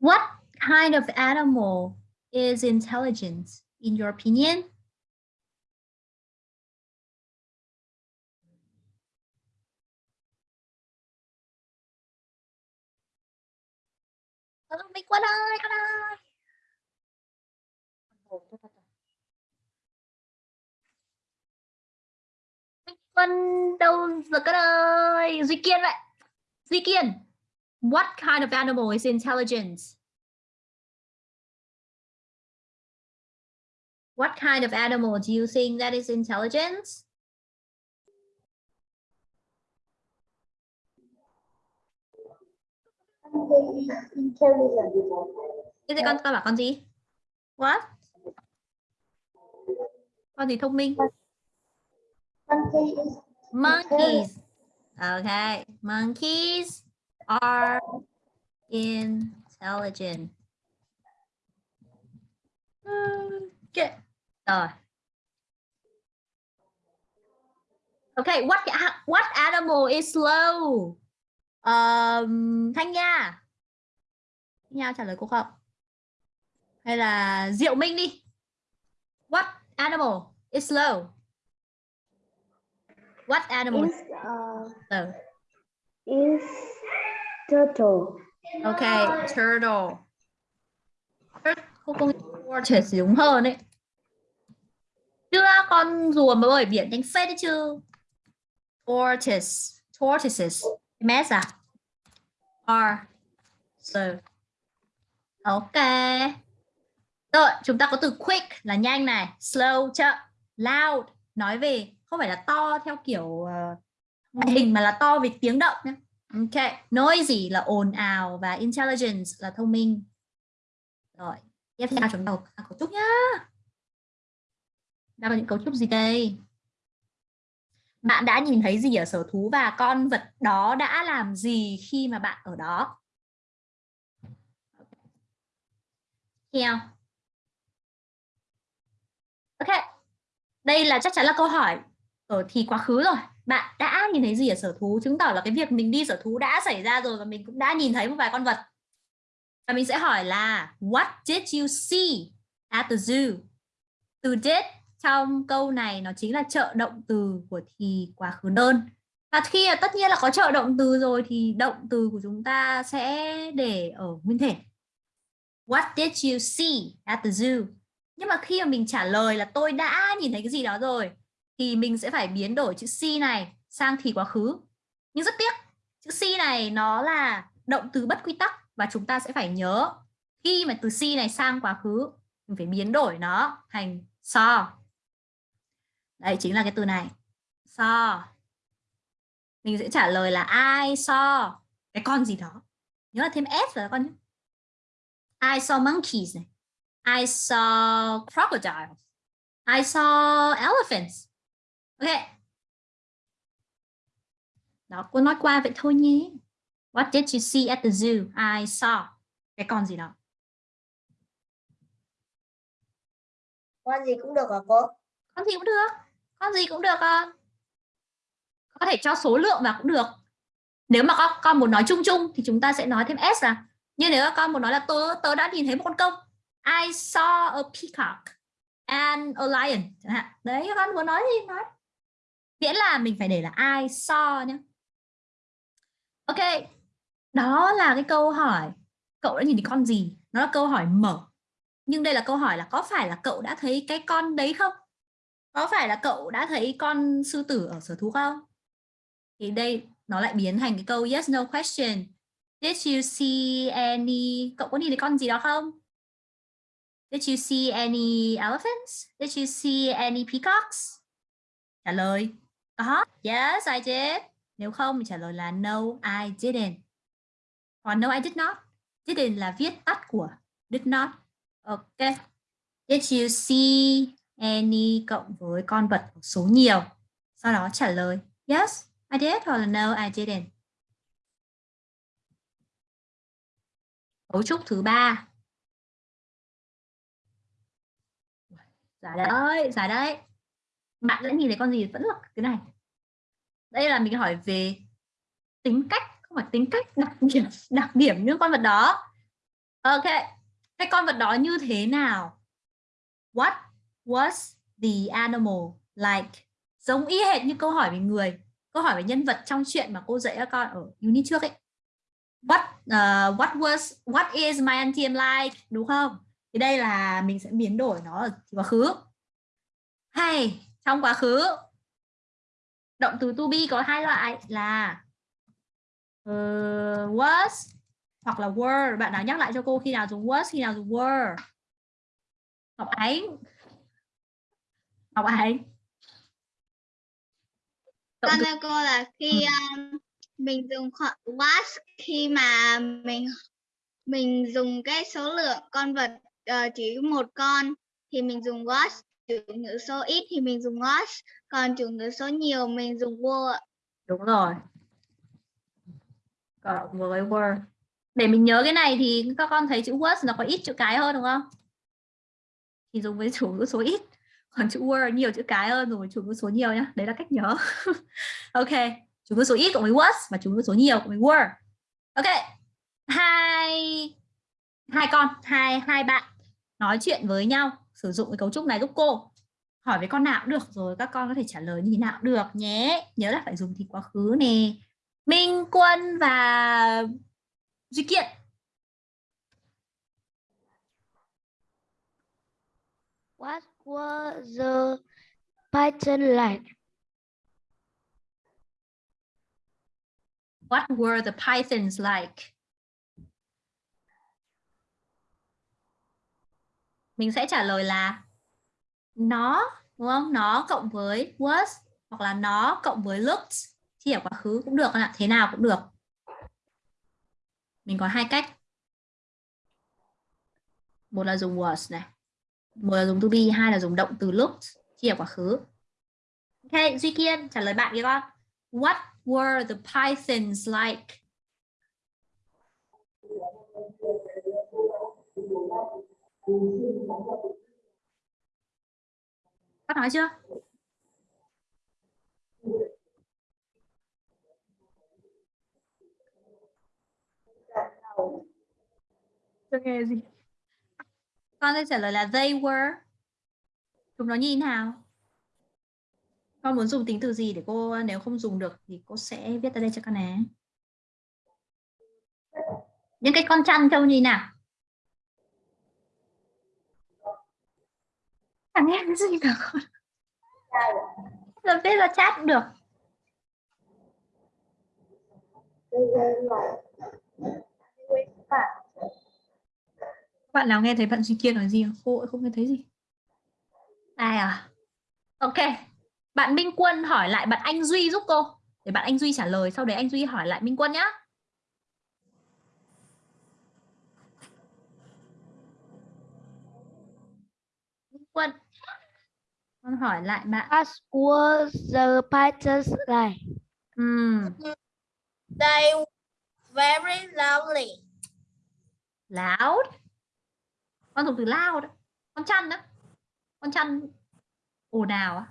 what kind of animal is intelligent in your opinion? Ơi. Minh đâu rồi con ơi? Duy Kiên. Duy Kiên. What kind of animal is intelligent? What kind of animal do you think that is intelligent? Cái gì con con bảo con gì? What? Con gì thông minh? Monkeys. Okay. Monkeys are intelligent. Hmm, okay. Rồi. Okay, what what animal is slow? Um, Thanh Nha. Nha trả lời cô không? Hay là Diệu Minh đi. What animal is slow? What animal is uh, slow? is turtle. Okay, turtle. Tur- Cô cô tortoise đúng hơn đấy. Chưa con rùa mà bơi biển đánh phết đấy chứ. Tortoise, tortoises. Mess à? Are slow. Ok. Rồi, chúng ta có từ quick là nhanh này, slow chậm, loud nói về không phải là to theo kiểu uh, hình mà là to về tiếng động nhé. Ok, noisy là ồn ào và intelligence là thông minh. Rồi, tiếp theo chúng ta có trúc nhá. Đang có những cấu trúc gì đây? Bạn đã nhìn thấy gì ở sở thú và con vật đó đã làm gì khi mà bạn ở đó? Theo. Ok. Đây là chắc chắn là câu hỏi ở thì quá khứ rồi. Bạn đã nhìn thấy gì ở sở thú? Chứng tỏ là cái việc mình đi sở thú đã xảy ra rồi và mình cũng đã nhìn thấy một vài con vật. Và mình sẽ hỏi là, What did you see at the zoo? Từ did trong câu này nó chính là trợ động từ của thì quá khứ đơn. Và khi tất nhiên là có trợ động từ rồi thì động từ của chúng ta sẽ để ở nguyên thể. What did you see at the zoo? Nhưng mà khi mà mình trả lời là tôi đã nhìn thấy cái gì đó rồi thì mình sẽ phải biến đổi chữ see này sang thì quá khứ. Nhưng rất tiếc, chữ see này nó là động từ bất quy tắc và chúng ta sẽ phải nhớ khi mà từ see này sang quá khứ mình phải biến đổi nó thành saw. Đây chính là cái từ này. Saw. Mình sẽ trả lời là I saw cái con gì đó. Nhớ là thêm s vào con nhé. I saw monkeys này. I saw crocodiles. I saw elephants. Ok. Đó, cô nói qua vậy thôi nhé. What did you see at the zoo? I saw. Cái con gì đó. Con gì cũng được hả cô? Con gì cũng được. Con gì cũng được con. Có thể cho số lượng vào cũng được. Nếu mà con, con muốn nói chung chung thì chúng ta sẽ nói thêm s à. Nhưng nếu con muốn nói là tớ, tớ đã nhìn thấy một con công. I saw a peacock and a lion. Chẳng hạn. Đấy, con muốn nói gì nói. Miễn là mình phải để là I saw nhé. Ok, đó là cái câu hỏi cậu đã nhìn thấy con gì? Nó là câu hỏi mở. Nhưng đây là câu hỏi là có phải là cậu đã thấy cái con đấy không? Có phải là cậu đã thấy con sư tử ở sở thú không? Thì đây nó lại biến thành cái câu yes no question. Did you see any cậu có nhìn thấy con gì đó không? Did you see any elephants? Did you see any peacocks? Trả lời có. Yes, I did. Nếu không thì trả lời là no, I didn't. Còn no, I did not. Didn't là viết tắt của did not. Ok. Did you see any cộng với con vật số nhiều? Sau đó trả lời yes, I did hoặc là no, I didn't. Cấu trúc thứ ba. Giải đấy, giải đấy. Bạn đã nhìn thấy con gì vẫn là cái này. Đây là mình hỏi về tính cách, không phải tính cách, đặc điểm, đặc điểm những con vật đó. Ok, cái con vật đó như thế nào? What was the animal like? Giống y hệt như câu hỏi về người, câu hỏi về nhân vật trong chuyện mà cô dạy các con ở unit trước ấy. what uh, what was what is my auntie like đúng không? Thì đây là mình sẽ biến đổi nó ở quá khứ. Hay trong quá khứ. Động từ to be có hai loại là uh, was hoặc là were. Bạn nào nhắc lại cho cô khi nào dùng was khi nào dùng were. Ngọc Ánh. Ngọc Động con thưa cô là khi um, mình dùng was khi mà mình mình dùng cái số lượng con vật ờ, chỉ một con thì mình dùng was chủ ngữ số ít thì mình dùng was còn chủ ngữ số nhiều mình dùng were ạ. đúng rồi. Cộng với were để mình nhớ cái này thì các con thấy chữ was nó có ít chữ cái hơn đúng không? Thì dùng với chủ ngữ số ít còn chữ were nhiều chữ cái hơn rồi, chủ ngữ số nhiều nhá. Đấy là cách nhớ. Ok, chủ ngữ số ít cộng với was và chủ ngữ số nhiều cộng với were ok, hai hai con, hai hai bạn nói chuyện với nhau, sử dụng cái cấu trúc này giúp cô. Hỏi với con nào cũng được rồi, các con có thể trả lời như thế nào cũng được nhé. Nhớ là phải dùng thì quá khứ nè. Minh, Quân và Duy Kiện. What? Were the Python like? What were the pythons like? Mình sẽ trả lời là nó, đúng không? Nó cộng với was hoặc là nó cộng với looked. thì ở quá khứ cũng được, ạ. thế nào cũng được. Mình có hai cách. Một là dùng was này, một là dùng to be, hai là dùng động từ looked chia ở quá khứ. Ok, Duy Kiên trả lời bạn kia con. What were the pythons like? Các nói chưa? Chưa nghe gì. Con sẽ trả lời là they were. Chúng nó như thế nào? Con muốn dùng tính từ gì để cô, nếu không dùng được thì cô sẽ viết ra đây cho con này. Những cái con chăn trông như nào? Chẳng nghe cái gì cả con. Là viết là chat cũng được. Bạn nào nghe thấy bạn Duy Kiên nói gì không? Cô không nghe thấy gì. Ai à? Ok. Bạn Minh Quân hỏi lại bạn Anh Duy giúp cô. Để bạn Anh Duy trả lời. Sau đấy anh Duy hỏi lại Minh Quân nhá. Minh Quân. Con hỏi lại bạn. What were the Pythons like? Ừm, They very lovely. loud. Con dùng từ loud. đó. Con chăn đó. Con chăn ồn ào á.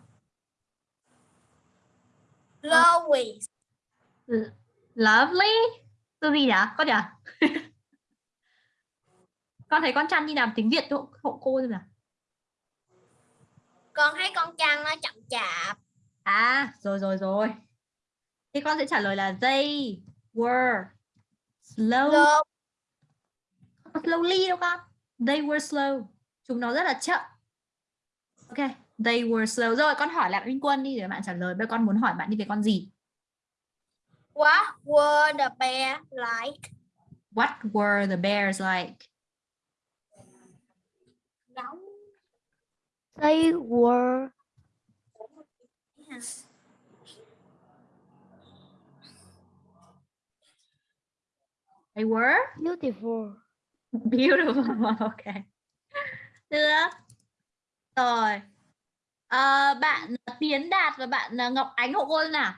Glowing. L- Lovely. Từ gì nhỉ? Con nhỉ? con thấy con chăn như nào tiếng Việt hộ, hộ cô xem nào. Con thấy con chăn nó chậm chạp. À, rồi rồi rồi. Thì con sẽ trả lời là they were slow. Slowly đâu con. They were slow. Chúng nó rất là chậm. Ok, they were slow. Rồi con hỏi lại Minh Quân đi để bạn trả lời. Bây con muốn hỏi bạn đi về con gì? What were the bear like? What were the bears like? They were They were beautiful. beautiful. ok. Được. Rồi. Ờ, bạn Tiến Đạt và bạn ờ, Ngọc Ánh hộ cô nào.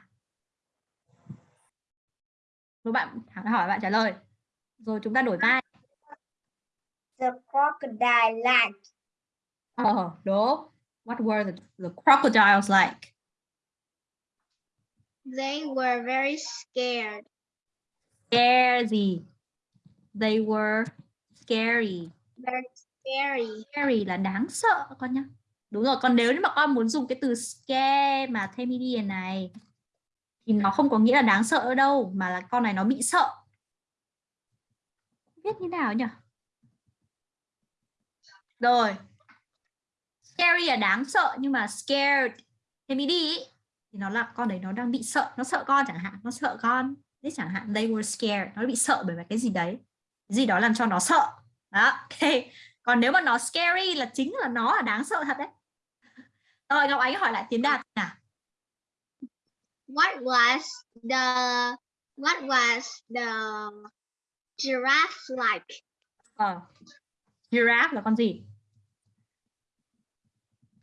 Rồi bạn hỏi bạn trả lời. Rồi chúng ta đổi vai. The crocodile like. Ờ, đúng. What were the, the crocodiles like? they were very scared Scare gì? They were scary. very scary Scary là đáng sợ con nhá. Đúng rồi, còn nếu như mà con muốn dùng cái từ scare mà thêm ed này thì nó không có nghĩa là đáng sợ ở đâu mà là con này nó bị sợ. viết như nào nhỉ rồi scary là đáng sợ nhưng mà scared thêm đi thì nó là con đấy nó đang bị sợ nó sợ con chẳng hạn nó sợ con đấy chẳng hạn they were scared nó bị sợ bởi cái gì đấy gì đó làm cho nó sợ. Đó ok. Còn nếu mà nó scary là chính là nó là đáng sợ thật đấy. Rồi ngọc ánh hỏi lại tiến đạt nào. What was the what was the giraffe like? ờ giraffe là con gì?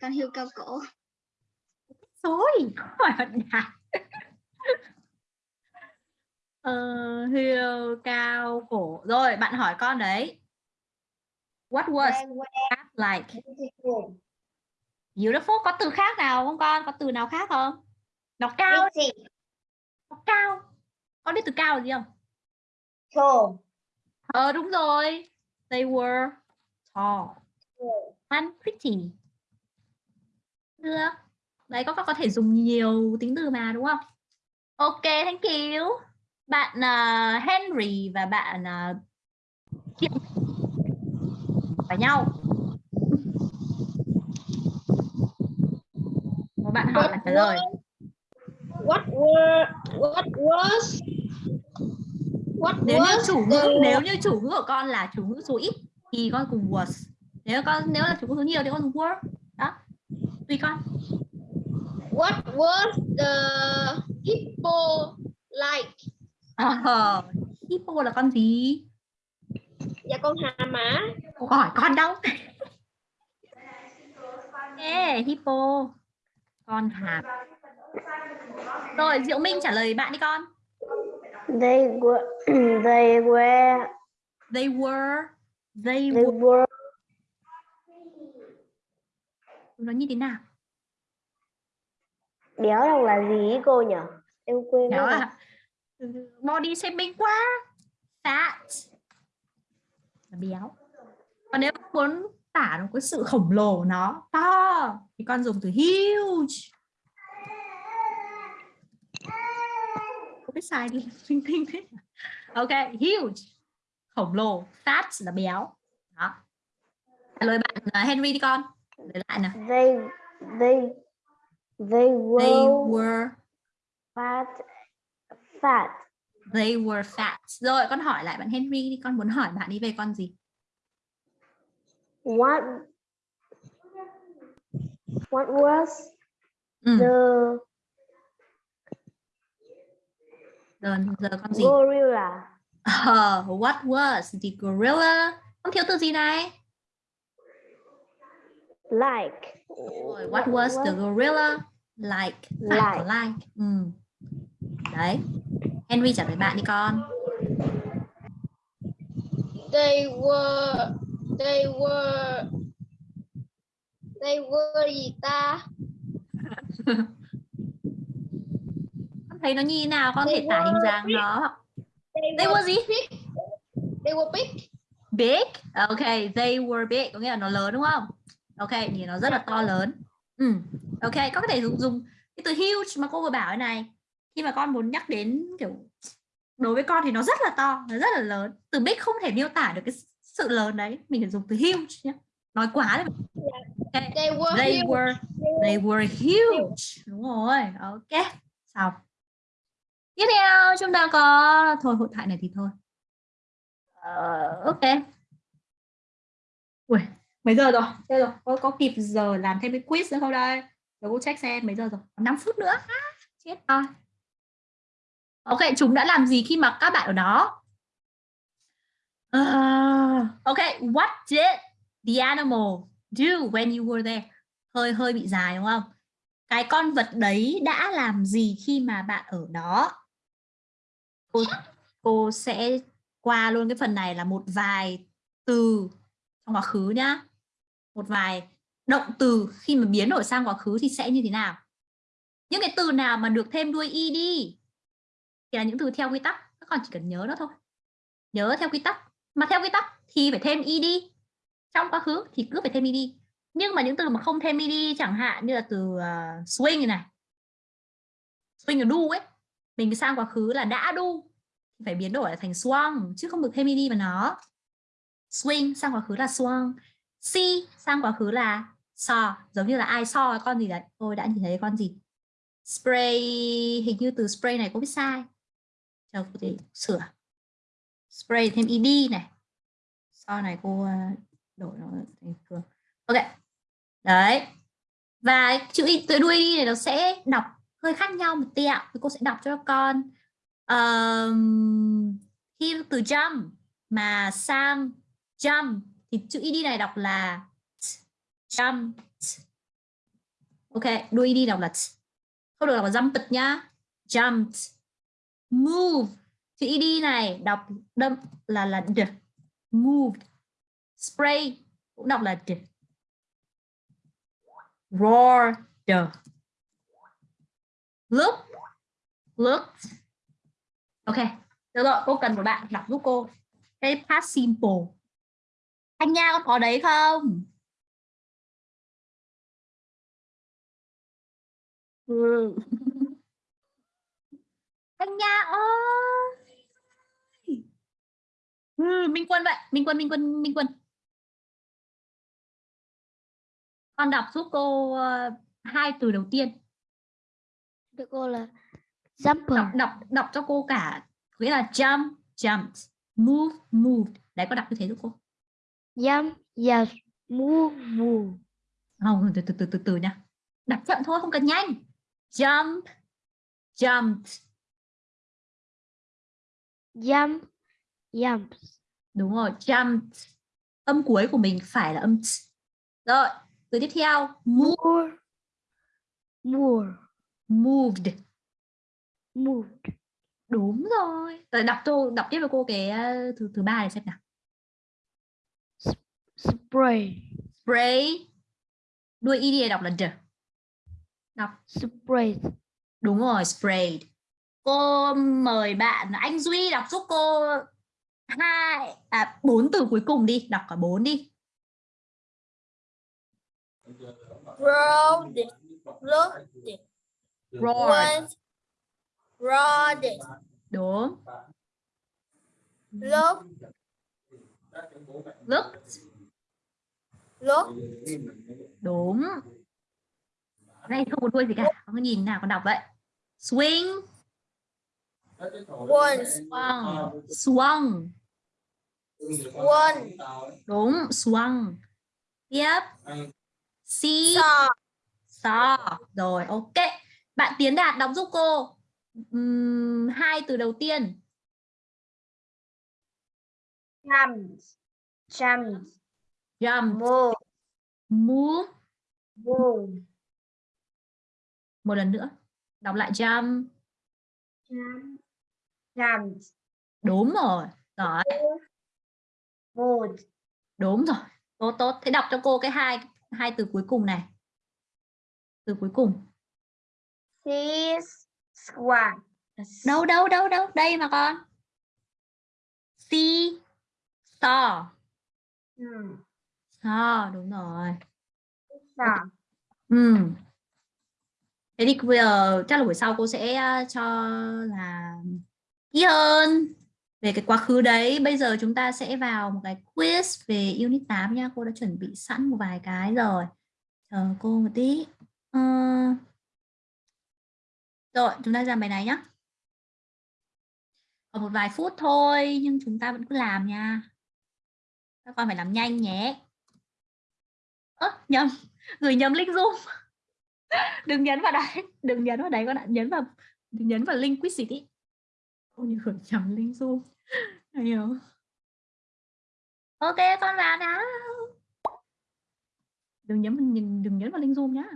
Con hươu cao cổ. rồi hỏi đạt ờ, hiêu cao cổ rồi bạn hỏi con đấy. What was giraffe like? beautiful. beautiful. Có từ khác nào không con? Có từ nào khác không? Nó cao nó cao. Con biết từ cao là gì không? Tall. ờ đúng rồi. They were tall. And pretty. Được. Đấy có có thể dùng nhiều tính từ mà đúng không? Ok thank you bạn uh, Henry và bạn uh, Thiện phải nhau. Một bạn hỏi là trả lời. What were what was what nếu như was chủ ngữ the nếu như chủ ngữ của con là chủ ngữ số ít thì con dùng was. Nếu con nếu là chủ ngữ số nhiều thì con were. Đó. Tùy con. What was the hippo like? Ờ, hippo là con gì? Dạ con hà mã. Cô hỏi con đâu? Ê, hippo. Con hạt rồi diệu minh trả lời bạn đi con. They were they were they were they they were. were. Nó như thế nào? Béo đọc là gì cô nhỉ? Em quên là body shaping quá. Fat. Là béo. Còn nếu muốn tả nó cái sự khổng lồ nó to thì con dùng từ huge. Không biết sai đi. Linh tinh thế ok huge. Khổng lồ. Fat là béo. Đó. Trả lời bạn uh, Henry đi con. Để lại nào. They they they were, they were fat fat. They were fat. Rồi con hỏi lại bạn Henry đi. Con muốn hỏi bạn đi về con gì? What what was ừ. the giờ giờ con gì? gorilla? Ờ, what was the gorilla? Không thiếu từ gì này? Like. Rồi, what was the gorilla? Like Like. like. Ừ. đấy Henry trả lời bạn đi con They were they were they were gì ta? con thấy nó như thế nào con They thể tả hình dáng big. nó They they were were gì big. They were big. big ok they were big có nghĩa là nó lớn đúng không ok nhìn nó rất là to lớn ừ. ok có thể dùng dùng cái từ huge mà cô vừa bảo này khi mà con muốn nhắc đến kiểu đối với con thì nó rất là to nó rất là lớn. Từ big không thể miêu tả được cái sự lớn đấy. Mình phải dùng từ huge nhé nói quá đấy ok. They were they huge. were they were huge. Đúng rồi. Ok. Xong. Tiếp theo chúng ta có thôi hội thoại này thì thôi. Ờ, ok. Ui, mấy giờ rồi? Thế rồi. Có, có kịp giờ làm thêm cái quiz nữa không đây? Để cô check xem mấy giờ rồi? Còn 5 phút nữa. Chết rồi ok chúng đã làm gì khi mà các bạn ở đó? Uh, ok what did the animal do when you were there? Hơi hơi bị dài đúng không? Cái con vật đấy đã làm gì khi mà bạn ở đó? Cô, cô sẽ qua luôn cái phần này là một vài từ trong quá khứ nhá. Một vài động từ khi mà biến đổi sang quá khứ thì sẽ như thế nào? Những cái từ nào mà được thêm đuôi ed thì là những từ theo quy tắc các con chỉ cần nhớ nó thôi. Nhớ theo quy tắc. Mà theo quy tắc thì phải thêm ed trong quá khứ thì cứ phải thêm ed nhưng mà những từ mà không thêm ed chẳng hạn như là từ uh, swing này swing là đu ấy. Mình sang quá khứ là đã đu phải biến đổi thành swung chứ không được thêm ed vào nó. Swing sang quá khứ là swung see sang quá khứ là saw giống như là ai saw con gì đấy? Tôi đã nhìn thấy con gì? Spray. Hình như từ spray này cũng biết sai chờ cô thể sửa. Spray thêm ed này. Sau này cô ờ, đổi nó thành thường ok. Đấy. Và chữ y từ đuôi đi này nó sẽ đọc hơi khác nhau một tẹo thì cô sẽ đọc cho con. Um, khi từ jump. Mà sang jump thì chữ id này đọc là jump ok đuôi đi đọc là không được đọc là jump nhá. Jumped move. Chữ ed này, đọc đâm là là d. Moved spray cũng đọc là d. Roar the look. Looked. ok, được rồi, cô cần một bạn đọc giúp cô. Cái past simple. Anh nha con có đấy không? Ừ anh nha ơi ừ, minh quân vậy minh quân minh quân minh quân. Con đọc giúp cô uh, hai từ đầu tiên. Thưa cô là jumper, đọc đọc đọc cho cô cả nghĩa là jump jumped move moved đấy có đọc như thế giúp cô. Jump, yes, move, move, không từ từ từ từ từ nha. Đọc chậm thôi không cần nhanh. Jump jumped jump, jump, đúng rồi jumped âm cuối của mình phải là âm t. rồi từ tiếp theo move. More, more, moved. Moved, đúng rồi. Rồi đọc tô đọc tiếp với cô cái uh, thứ thứ ba này xem nào. Spray, spray. Đuôi này đọc là d. Đọc. Spray, đúng rồi sprayed cô mời bạn anh duy đọc giúp cô hai à bốn từ cuối cùng đi đọc cả bốn đi Was. Roared it. đúng Look. look Look. đúng đây không có đuôi gì cả không nhìn nào con đọc vậy swing Once. swung swung One. đúng swung tiếp. See Saw. saw rồi ok. Bạn tiến đạt đọc giúp cô. Ừm, hai từ đầu tiên. Jumped, jumped, jump move, move move, một lần nữa. Đọc lại jump jump, jumped, đúng rồi rồi moved, đúng rồi tốt tốt. Thế đọc cho cô cái hai hai từ cuối cùng này. Từ cuối cùng. See, squat, đâu đâu đâu đâu đây mà con. See saw Hmm, saw đúng rồi. Saw, ừ. thế thì bây giờ chắc là buổi sau cô sẽ uh, cho là kỹ hơn về cái quá khứ đấy bây giờ chúng ta sẽ vào một cái quiz về unit 8 nha. Cô đã chuẩn bị sẵn một vài cái rồi. Chờ cô một tí. Ờ, rồi chúng ta làm bài này nhé còn một vài phút thôi nhưng chúng ta vẫn cứ làm nha. Các con phải làm nhanh nhé. Ơ nhầm. Gửi nhầm link zoom. Đừng nhấn vào đấy. Đừng nhấn vào đấy con ạ. Nhấn vào đừng nhấn vào link quiz gì Ôi, như gửi nhầm link zoom hiểu ok con vào nào. Đừng nhấn đừng, đừng nhấn vào link zoom nhá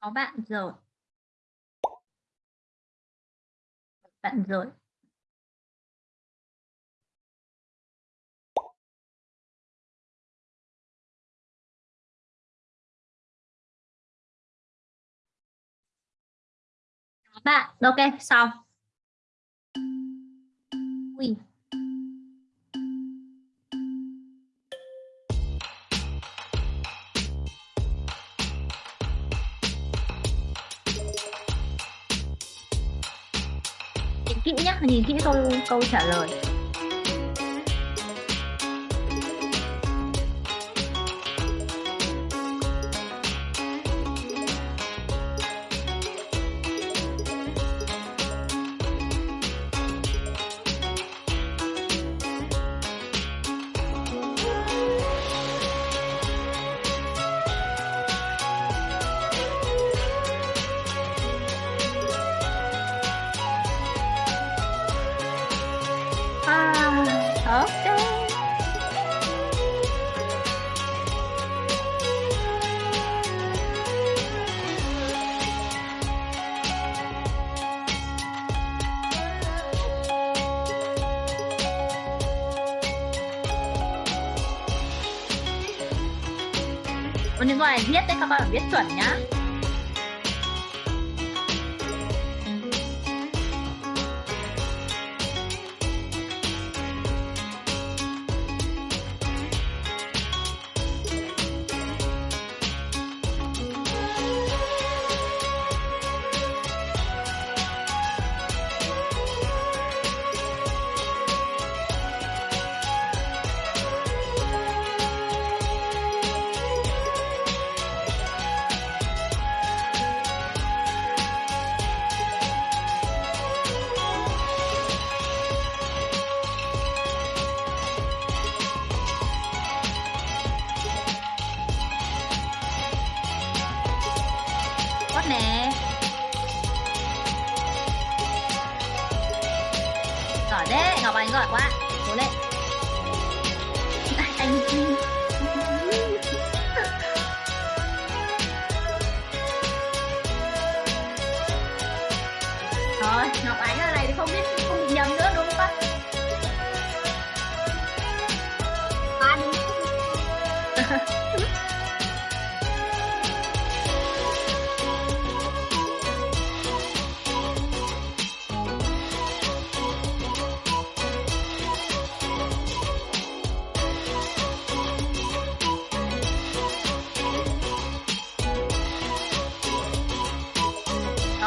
Có bạn rồi. Bạn rồi. Bạn. Ok, xong. Ui. kỹ nhé nhìn kỹ câu câu trả lời. 别转呀。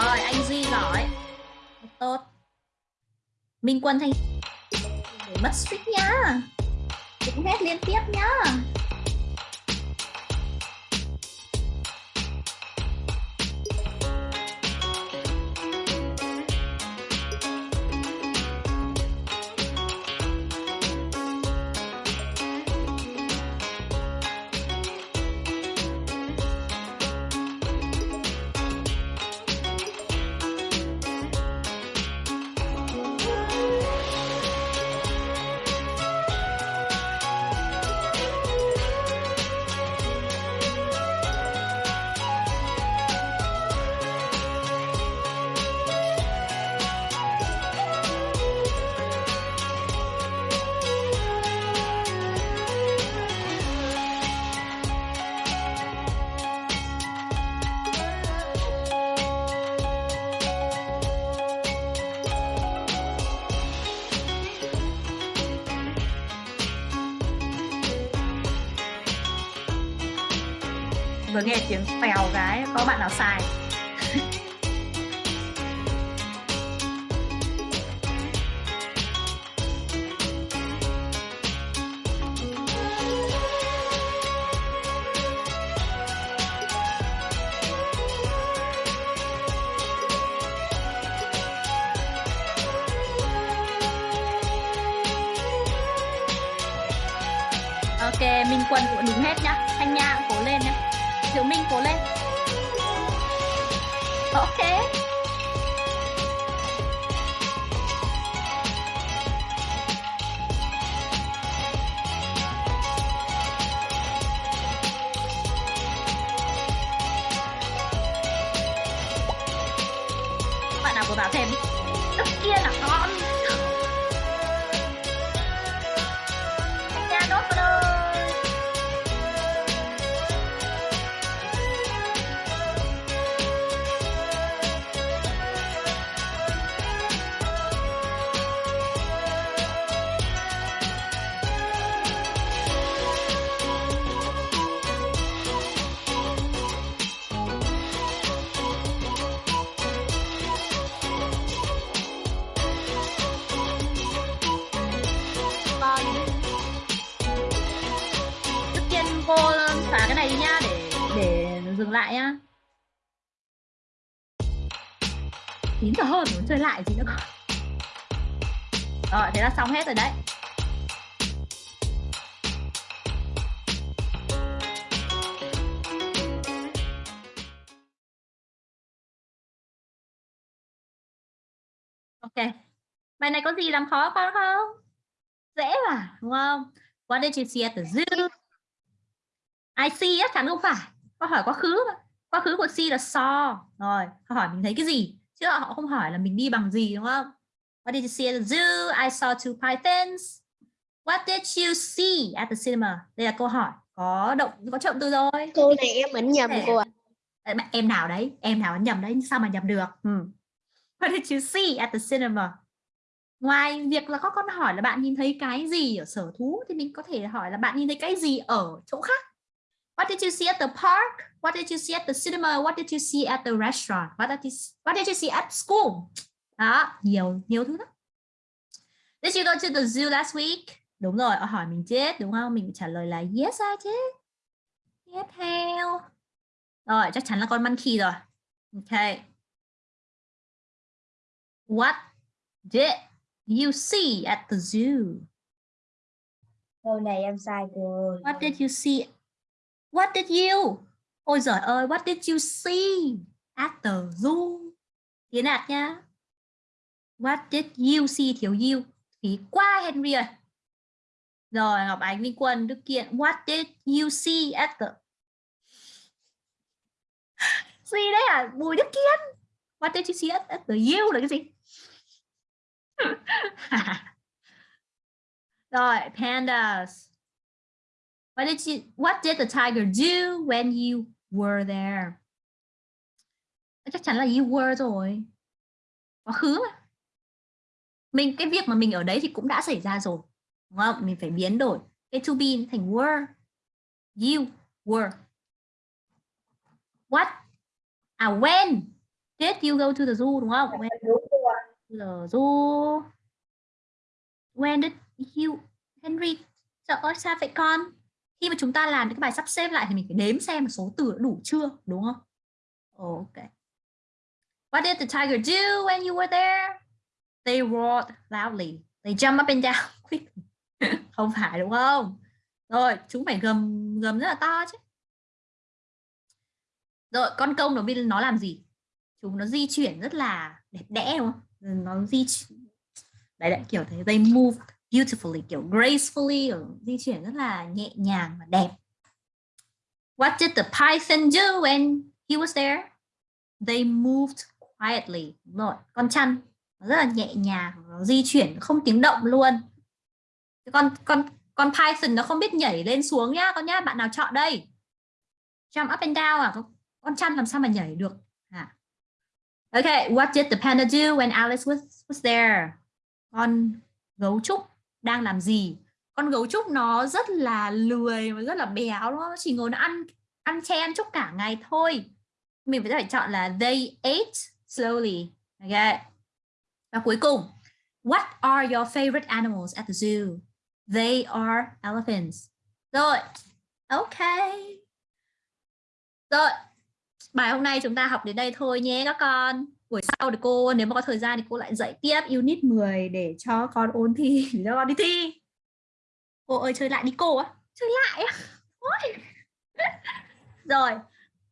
Rồi, anh Duy gọi Tốt. Minh Quân Thanh mất streak nhá. Cũng hết liên tiếp nhá. của bà thèm lúc kia là con. Này có gì làm khó con không? Dễ mà, đúng không? What did you see at the zoo? I see chắc chắn không phải. Câu hỏi quá khứ mà. Quá khứ của see là saw. Rồi, câu hỏi mình thấy cái gì? Chứ họ không hỏi là mình đi bằng gì đúng không? What did you see at the zoo? I saw two pythons. What did you see at the cinema? Đây là câu hỏi có động có trọng từ rồi. Cô này em ấn nhầm cô ạ. Em nào đấy em nào ấn nhầm đấy sao mà nhầm được ừ. What did you see at the cinema ngoài việc là các con hỏi là bạn nhìn thấy cái gì ở sở thú thì mình có thể hỏi là bạn nhìn thấy cái gì ở chỗ khác What did you see at the park? What did you see at the cinema? What did you see at the restaurant? What did you, what did you see at school? Đó, nhiều nhiều thứ lắm. Did you go to the zoo last week? Đúng rồi, họ hỏi mình chết đúng không? Mình trả lời là yes I did. Tiếp theo. Rồi, chắc chắn là con monkey rồi. Ok. What did you see at the zoo? câu này em sai rồi What did you see? What did you? Ôi giời ơi, what did you see at the zoo? Tiến đạt nha. What did you see thiếu you? Phí qua Henry ơi. Rồi, Ngọc Ánh, Minh Quân, Đức Kiện. What did you see at the... Gì đấy à? Bùi Đức Kiên. What did you see at, at the you là cái gì? Rồi, pandas. What did you what did the tiger do when you were there? Ờ, chắc chắn là you were rồi. Quá khứ mà. Mình cái việc mà mình ở đấy thì cũng đã xảy ra rồi. Đúng không? Mình phải biến đổi cái to be thành were. You were. What? À when did you go to the zoo đúng không? When đúng du. When did you Henry Trời ơi sao vậy con? Khi mà chúng ta làm cái bài sắp xếp lại thì mình phải đếm xem số từ đã đủ chưa, đúng không? Ok. What did the tiger do when you were there? They roared loudly. They jumped up and down quickly. không phải đúng không? Rồi, chúng phải gầm gầm rất là to chứ. Rồi, con công nó bên nó làm gì? Chúng nó di chuyển rất là đẹp đẽ đúng không? Ừ, nó di chuyển đấy đấy kiểu thế they move beautifully kiểu gracefully ở di chuyển rất là nhẹ nhàng và đẹp. What did the python do when he was there? They moved quietly. Rồi con chăn nó rất là nhẹ nhàng nó di chuyển không tiếng động luôn. Con con con python nó không biết nhảy lên xuống nhá con nhá bạn nào chọn đây? Jump up and down à? Con, con chăn làm sao mà nhảy được? Okay, what did the panda do when Alice was was there? Con gấu trúc đang làm gì? Con gấu trúc nó rất là lười và rất là béo đúng không? Nó chỉ ngồi nó ăn ăn chen trúc cả ngày thôi. Mình phải phải chọn là they ate slowly. Okay. Và cuối cùng, what are your favorite animals at the zoo? They are elephants. Rồi. Okay. Rồi, bài hôm nay chúng ta học đến đây thôi nhé các con. Buổi sau thì cô, nếu mà có thời gian thì cô lại dạy tiếp unit 10 để cho con ôn thi, để cho con đi thi. Cô ơi, chơi lại đi cô á chơi lại á. Ôi. rồi.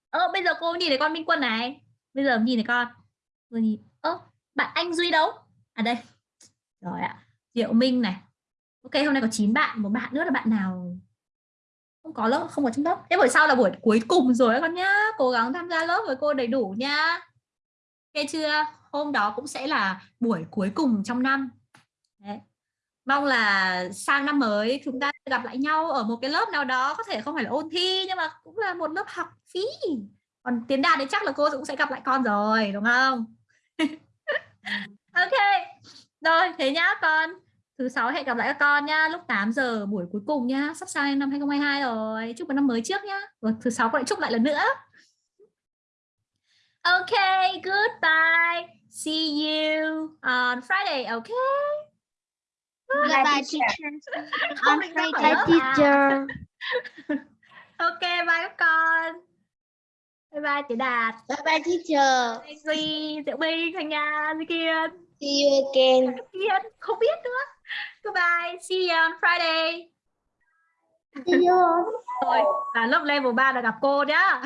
Ơ, bây giờ cô nhìn thấy con Minh Quân này. Bây giờ nhìn thấy con. Vừa nhìn. Ơ, bạn anh Duy đâu? À đây. Rồi ạ. Diệu Minh này. Ok, hôm nay có 9 bạn. Một bạn nữa là bạn nào? Không có lớp, không có trong lớp thế buổi sau là buổi cuối cùng rồi các con nhá. Cố gắng tham gia lớp với cô đầy đủ nhá nghe chưa? Hôm đó cũng sẽ là buổi cuối cùng trong năm. Đấy. mong là sang năm mới chúng ta gặp lại nhau ở một cái lớp nào đó. Có thể không phải là ôn thi, nhưng mà cũng là một lớp học phí. Còn tiến đạt thì chắc là cô cũng sẽ gặp lại con rồi, đúng không? Ok. Rồi, thế nhá con thứ sáu hẹn gặp lại các con nhá lúc 8 giờ buổi cuối cùng nhá sắp sang năm 2022 rồi. Chúc mừng năm mới trước nhá. Rồi thứ sáu con lại chúc lại lần nữa. Okay goodbye. See you on Friday okay Goodbye, teacher. On Friday. teacher. ok bye các con. Bye bye chị đạt. Bye bye teacher. duy diệu minh thanh nga duy kiên. See you again. kiên không biết nữa goodbye. See you on friday. See you. rồi là lớp level 3 là gặp cô nhá.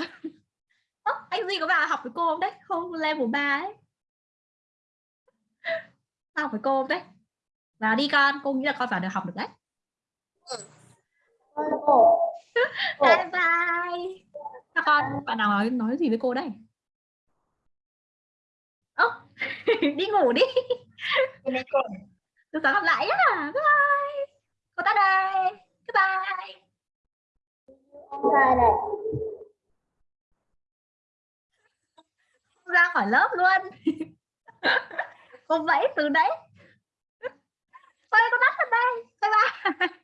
Ơ, anh duy có vào học với cô không đấy? Không level 3 ấy. Học với cô không đấy? Là đi con cô nghĩ là con phải được học được đấy. Bye bye. Các con bạn nào nói nói gì với cô đây? Ơ đi ngủ đi từ sáng gặp lại nhá bye cô ta đây. Goodbye. Ra khỏi lớp luôn. Cô vẫy từ đấy. Thôi cô tắt ở đây. Bye bye